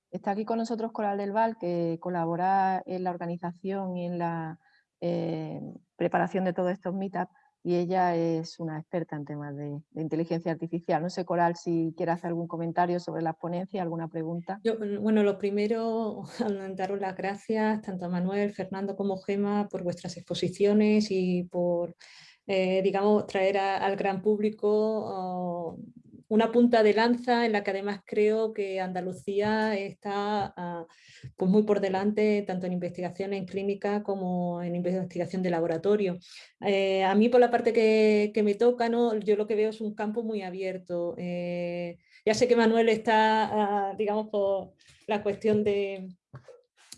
Está aquí con nosotros Coral del Val, que colabora en la organización y en la eh, preparación de todos estos meetups y ella es una experta en temas de, inteligencia artificial. No sé, Coral, si quiere hacer algún comentario sobre la ponencia, alguna pregunta. Mm, bueno, lo primero, <laughs> daros las gracias tanto a Manuel, Fernando como Gema por vuestras exposiciones y por, eh, digamos, traer al gran público oh, una punta de lanza en la que además creo que Andalucía está ah, pues muy por delante tanto en investigación en clínica como en investigación de laboratorio. Eh, a mí por la parte que, me toca, ¿no? yo lo que veo es un campo muy abierto. Eh, ya sé que Manuel está, ah, digamos, por la cuestión de,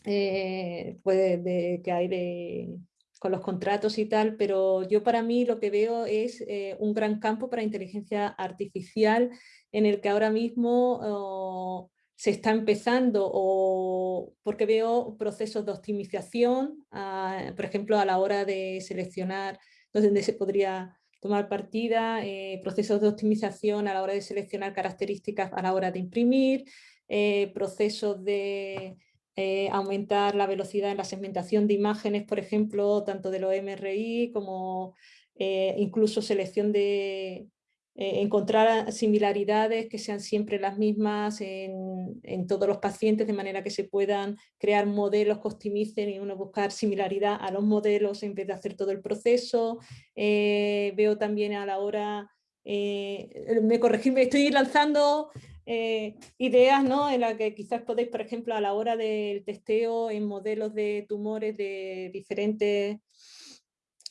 eh, pues de que hay de con los contratos y tal, pero yo para mí lo que veo es eh, un gran campo para inteligencia artificial en el que ahora mismo oh, se está empezando o porque veo procesos de optimización, ah, por ejemplo, a la hora de seleccionar donde se podría tomar partida, eh, procesos de optimización a la hora de seleccionar características a la hora de imprimir, eh, procesos de eh, aumentar la velocidad en la segmentación de imágenes, por ejemplo, tanto de los MRI como eh, incluso selección de eh, encontrar similaridades que sean siempre las mismas en, todos los pacientes, de manera que se puedan crear modelos que optimicen y uno buscar similaridad a los modelos en vez de hacer todo el proceso. veo también a la hora, me corregí, me estoy lanzando eh, ideas ¿no? en las que quizás podéis, por ejemplo, a la hora del testeo en modelos de tumores de diferentes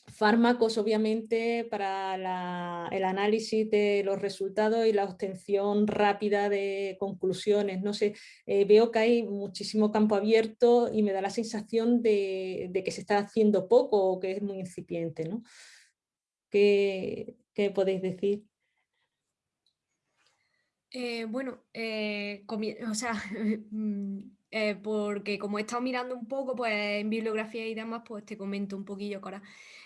fármacos, obviamente, para el análisis de los resultados y la obtención rápida de conclusiones. No sé, eh, veo que hay muchísimo campo abierto y me da la sensación de, que se está haciendo poco o que es muy incipiente. ¿no? ¿Qué, qué podéis decir? Eh, bueno, eh, o sea, <laughs> mm, eh, porque como he estado mirando un poco pues, en bibliografía y demás, pues te comento un poquillo, Cora.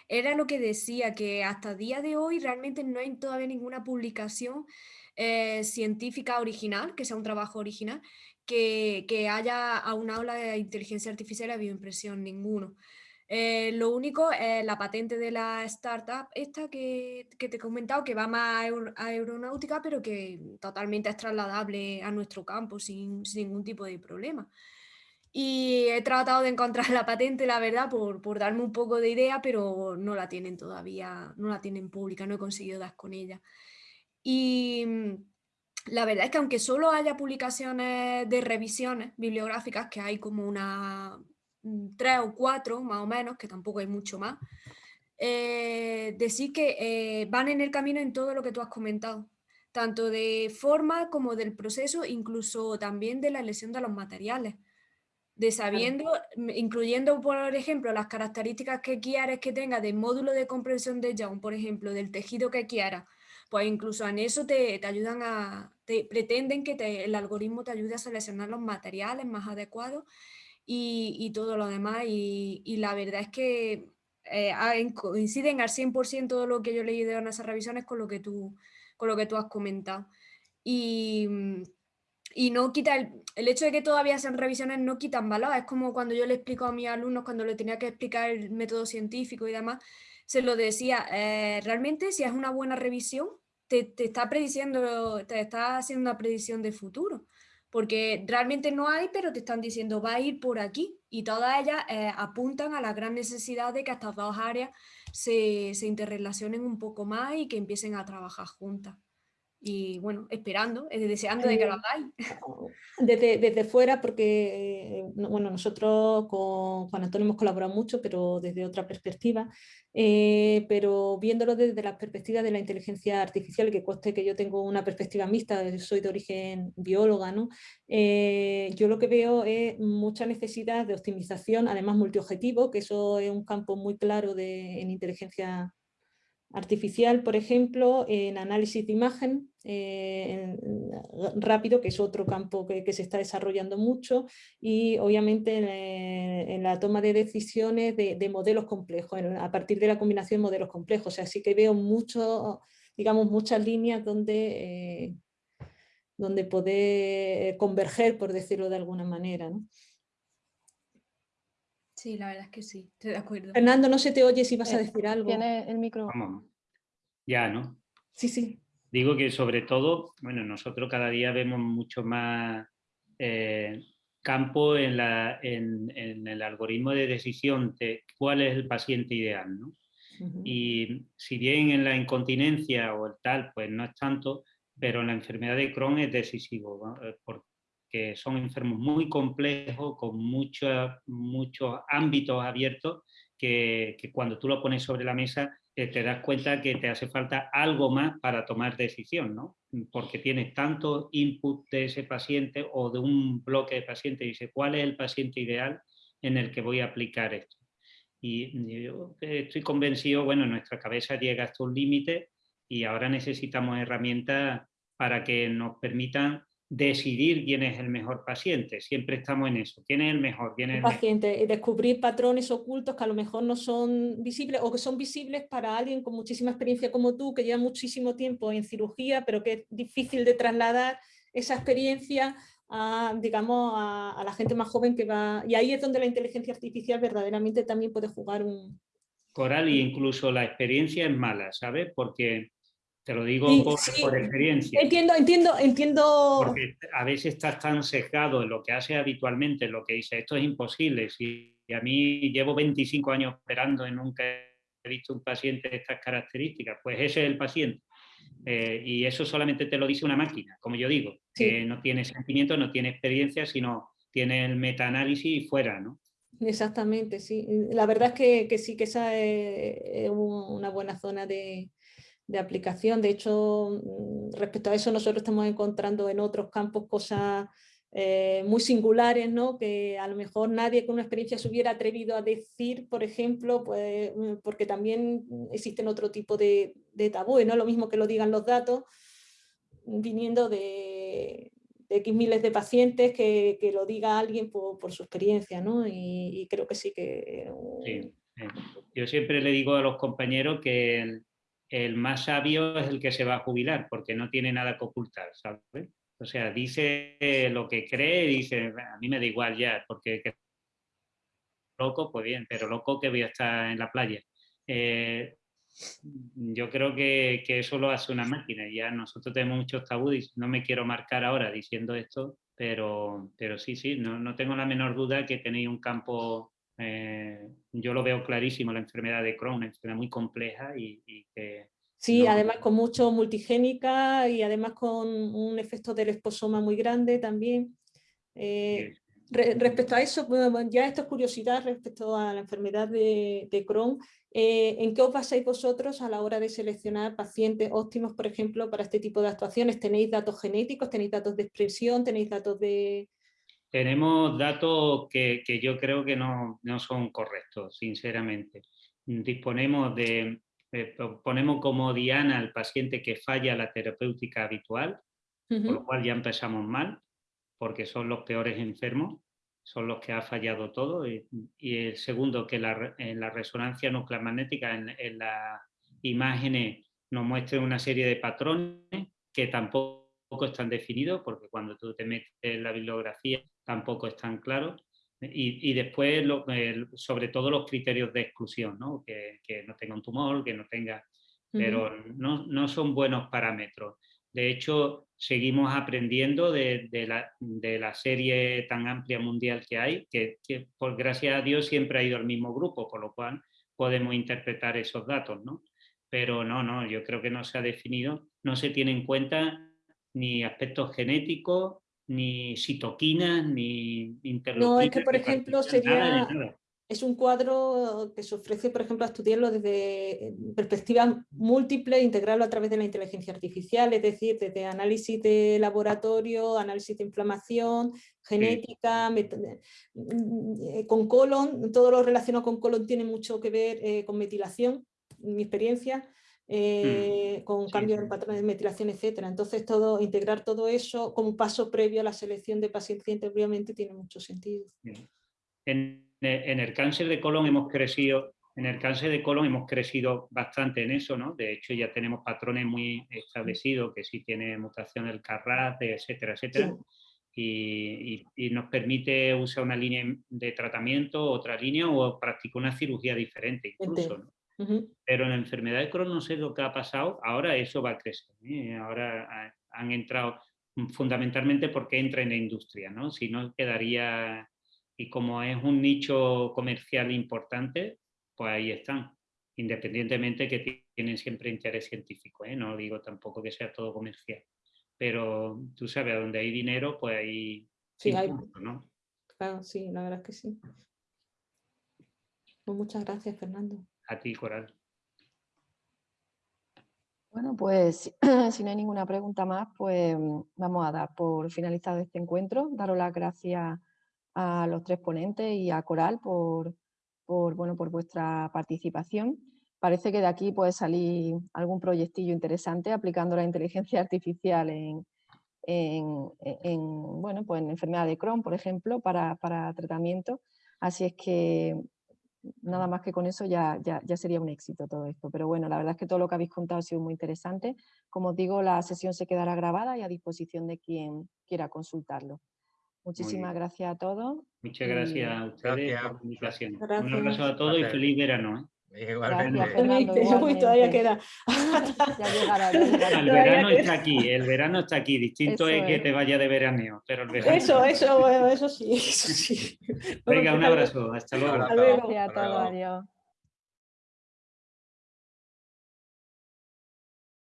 Era lo que decía, que hasta día de hoy realmente no hay todavía ninguna publicación científica original, que sea un trabajo original, que, que haya una aula de inteligencia artificial y bioimpresión, ninguno. Eh, lo único es la patente de la startup esta que, te he comentado, que va más a, aeronáutica, pero que totalmente es trasladable a nuestro campo sin, ningún tipo de problema. Y he tratado de encontrar <laughs> la patente, la verdad, por, por, darme un poco de idea, pero no la tienen todavía, no la tienen pública, no he conseguido dar con ella. Y mm, la verdad es que aunque solo haya publicaciones de revisiones bibliográficas, que hay como una tres o cuatro más o menos, que tampoco hay mucho más, eh, decir que eh, van en el camino en todo lo que tú has comentado, tanto de forma como del proceso, incluso también de la elección de los materiales. De sabiendo, incluyendo por ejemplo las características que quieres que tenga del módulo de comprensión de Young, por ejemplo, del tejido que quieras, pues incluso en eso te, ayudan a, te pretenden que el algoritmo te ayude a seleccionar los materiales más adecuados y, todo lo demás. Y, la verdad es que eh, coinciden al 100% todo lo que yo he leído en esas revisiones con lo que tú, con lo que tú has comentado. Y, y no quita el, el, hecho de que todavía sean revisiones no quitan valor. Es como cuando yo le explico a mis alumnos, cuando le tenía que explicar el método científico y demás, se lo decía, eh, realmente si es una buena revisión, te, está prediciendo, te está haciendo una predicción de futuro, porque realmente no hay, pero te están diciendo va a ir por aquí. Y todas ellas eh, apuntan a la gran necesidad de que estas dos áreas se, se interrelacionen un poco más y que empiecen a trabajar juntas y bueno, esperando, eh, deseando de que lo eh, hagáis. Desde, desde fuera, porque eh, bueno, nosotros con Juan Antonio hemos colaborado mucho, pero desde otra perspectiva, pero viéndolo desde la perspectiva de la inteligencia artificial, que cueste que yo tengo una perspectiva mixta, soy de origen bióloga, ¿no? yo lo que veo es mucha necesidad de optimización, además multiobjetivo, que eso es un campo muy claro de, en inteligencia artificial, por ejemplo, en análisis de imagen eh, rápido, que es otro campo que, se está desarrollando mucho, y obviamente en, la toma de decisiones de, modelos complejos, a partir de la combinación de modelos complejos. así que veo mucho, digamos, muchas líneas donde, eh, donde poder converger, por decirlo de alguna manera. Sí, la verdad es que sí, estoy de acuerdo. Fernando, no se te oye si vas a eh, decir algo. Tiene el micro. Ya, ¿no? Sí, sí. Digo que sobre todo, bueno, nosotros cada día vemos mucho más eh, campo en, la, en, el algoritmo de decisión de cuál es el paciente ideal, ¿no? Y si bien en la incontinencia o el tal, pues no es tanto, pero en la enfermedad de Crohn es decisivo, ¿no? Eh, que son enfermos muy complejos, con muchos, muchos ámbitos abiertos, que, cuando tú lo pones sobre la mesa eh, te das cuenta que te hace falta algo más para tomar decisión, ¿no? porque tienes tanto input de ese paciente o de un bloque de pacientes, dice, ¿cuál es el paciente ideal en el que voy a aplicar esto? Y yo estoy convencido, bueno, nuestra cabeza llega hasta un límite y ahora necesitamos herramientas para que nos permitan decidir quién es el mejor paciente. Siempre estamos en eso. ¿Quién es el mejor? ¿Quién es el paciente. Y descubrir patrones ocultos que a lo mejor no son visibles o que son visibles para alguien con muchísima experiencia como tú, que lleva muchísimo tiempo en cirugía, pero que es difícil de trasladar esa experiencia a, digamos, a, la gente más joven que va... Y ahí es donde la inteligencia artificial verdaderamente también puede jugar un... Coral, y incluso la experiencia es mala, ¿sabes? Porque te lo digo por, experiencia. Entiendo, entiendo, entiendo. Porque a veces estás tan sesgado en lo que haces habitualmente, en lo que dices, esto es imposible. Si a mí llevo 25 años operando y nunca he visto un paciente de estas características, pues ese es el paciente. Eh, y eso solamente te lo dice una máquina, como yo digo, que no tiene sentimiento, no tiene experiencia, sino tiene el metaanálisis y fuera, ¿no? Exactamente, sí. La verdad es que, que sí, que esa es una buena zona de, de aplicación. De hecho, mm, respecto a eso nosotros estamos encontrando en otros campos cosas eh, muy singulares, ¿no? que a lo mejor nadie con una experiencia se hubiera atrevido a decir, por ejemplo, pues, mm, porque también existen otro tipo de, de tabúes, ¿no? lo mismo que lo digan los datos, viniendo de, X miles de pacientes, que, que lo diga alguien por, por su experiencia, ¿no? y, creo que sí que... Sí, Yo siempre le digo a los compañeros que el más sabio es el que se va a jubilar, porque no tiene nada que ocultar, ¿sabes? O sea, dice lo que cree, dice, a mí me da igual ya, porque loco, pues bien, pero loco que voy a estar en la playa. Eh, yo creo que, eso lo hace una máquina. Ya nosotros tenemos muchos tabúes, no me quiero marcar ahora diciendo esto, pero, pero sí, sí, no, no tengo la menor duda que tenéis un campo eh, yo lo veo clarísimo, la enfermedad de Crohn, una enfermedad muy compleja y, que... Sí, además con mucho multigénica y además con un efecto del esposoma muy grande también. Eh, respecto a eso, ya esto es curiosidad respecto a la enfermedad de, de Crohn. Eh, ¿En qué os basáis vosotros a la hora de seleccionar pacientes óptimos, por ejemplo, para este tipo de actuaciones? ¿Tenéis datos genéticos, tenéis datos de expresión, tenéis datos de, tenemos datos que, yo creo que no, son correctos, sinceramente. Disponemos de, ponemos como diana al paciente que falla la terapéutica habitual, por lo cual ya empezamos mal, porque son los peores enfermos, son los que ha fallado todo. Y, el segundo, que en la resonancia nuclear magnética, en, en las imágenes, nos muestra una serie de patrones que tampoco están definidos, porque cuando tú te metes en la bibliografía tampoco es tan claro. Y, después, sobre todo los criterios de exclusión, ¿no? Que, no tenga un tumor, que no tenga... Pero no, no son buenos parámetros. De hecho, seguimos aprendiendo de, la, serie tan amplia mundial que hay, que, por gracias a Dios siempre ha ido al mismo grupo, por lo cual podemos interpretar esos datos, ¿no? Pero no, no, yo creo que no se ha definido, no se tiene en cuenta ni aspectos genéticos, ni citoquinas, ni interleucinas. No, es que por ejemplo sería, es un cuadro que se ofrece, por ejemplo, a estudiarlo desde eh, perspectiva múltiple, integrarlo a través de la inteligencia artificial, es decir, desde análisis de laboratorio, análisis de inflamación, genética, mm, con colon, todo lo relacionado con colon tiene mucho que ver eh, con metilación, mi experiencia, eh, mm. con cambios en patrones de metilación, etcétera. Entonces, todo, integrar todo eso como paso previo a la selección de pacientes obviamente tiene mucho sentido. En en el cáncer de colon hemos crecido, en el cáncer de colon hemos crecido bastante en eso, ¿no? De hecho, ya tenemos patrones muy establecidos, que si tiene mutación del CARRAS, etcétera, etcétera. Y, nos permite usar una línea de tratamiento, otra línea o practicar una cirugía diferente incluso. Pero en la enfermedad de Crohn no sé lo que ha pasado, ahora eso va a crecer. ¿eh? Ahora han entrado fundamentalmente porque entra en la industria, ¿no? si no quedaría y como es un nicho comercial importante, pues ahí están, independientemente que tienen siempre interés científico, ¿eh? no digo tampoco que sea todo comercial, pero tú sabes, a donde hay dinero, pues ahí... Sí, hay... ¿no? Claro, sí, la verdad es que sí. Pues muchas gracias, Fernando. A ti, Coral. Bueno, pues <clears throat> si no hay ninguna pregunta más, pues vamos a dar por finalizado este encuentro. Daros las gracias a los tres ponentes y a Coral por, bueno, por vuestra participación. Parece que de aquí puede salir algún proyectillo interesante aplicando la inteligencia artificial en, bueno, pues en enfermedad de Crohn, por ejemplo, para, tratamiento. Así es que nada más que con eso ya, ya, ya, sería un éxito todo esto. Pero bueno, la verdad es que todo lo que habéis contado ha sido muy interesante. Como os digo, la sesión se quedará grabada y a disposición de quien quiera consultarlo. Muchísimas gracias a todos. Muchas gracias a ustedes por la invitación. Un abrazo a todos y feliz verano. ¿eh? Igualmente. Gracias, todavía queda. <laughs> ya <laughs> llegará, El verano está aquí, el verano está aquí. Distinto es, que te vaya de veraneo, pero el verano... Eso, eso, eso sí, eso sí. <laughs> Venga, un abrazo. Hasta luego. Gracias a todos, adiós.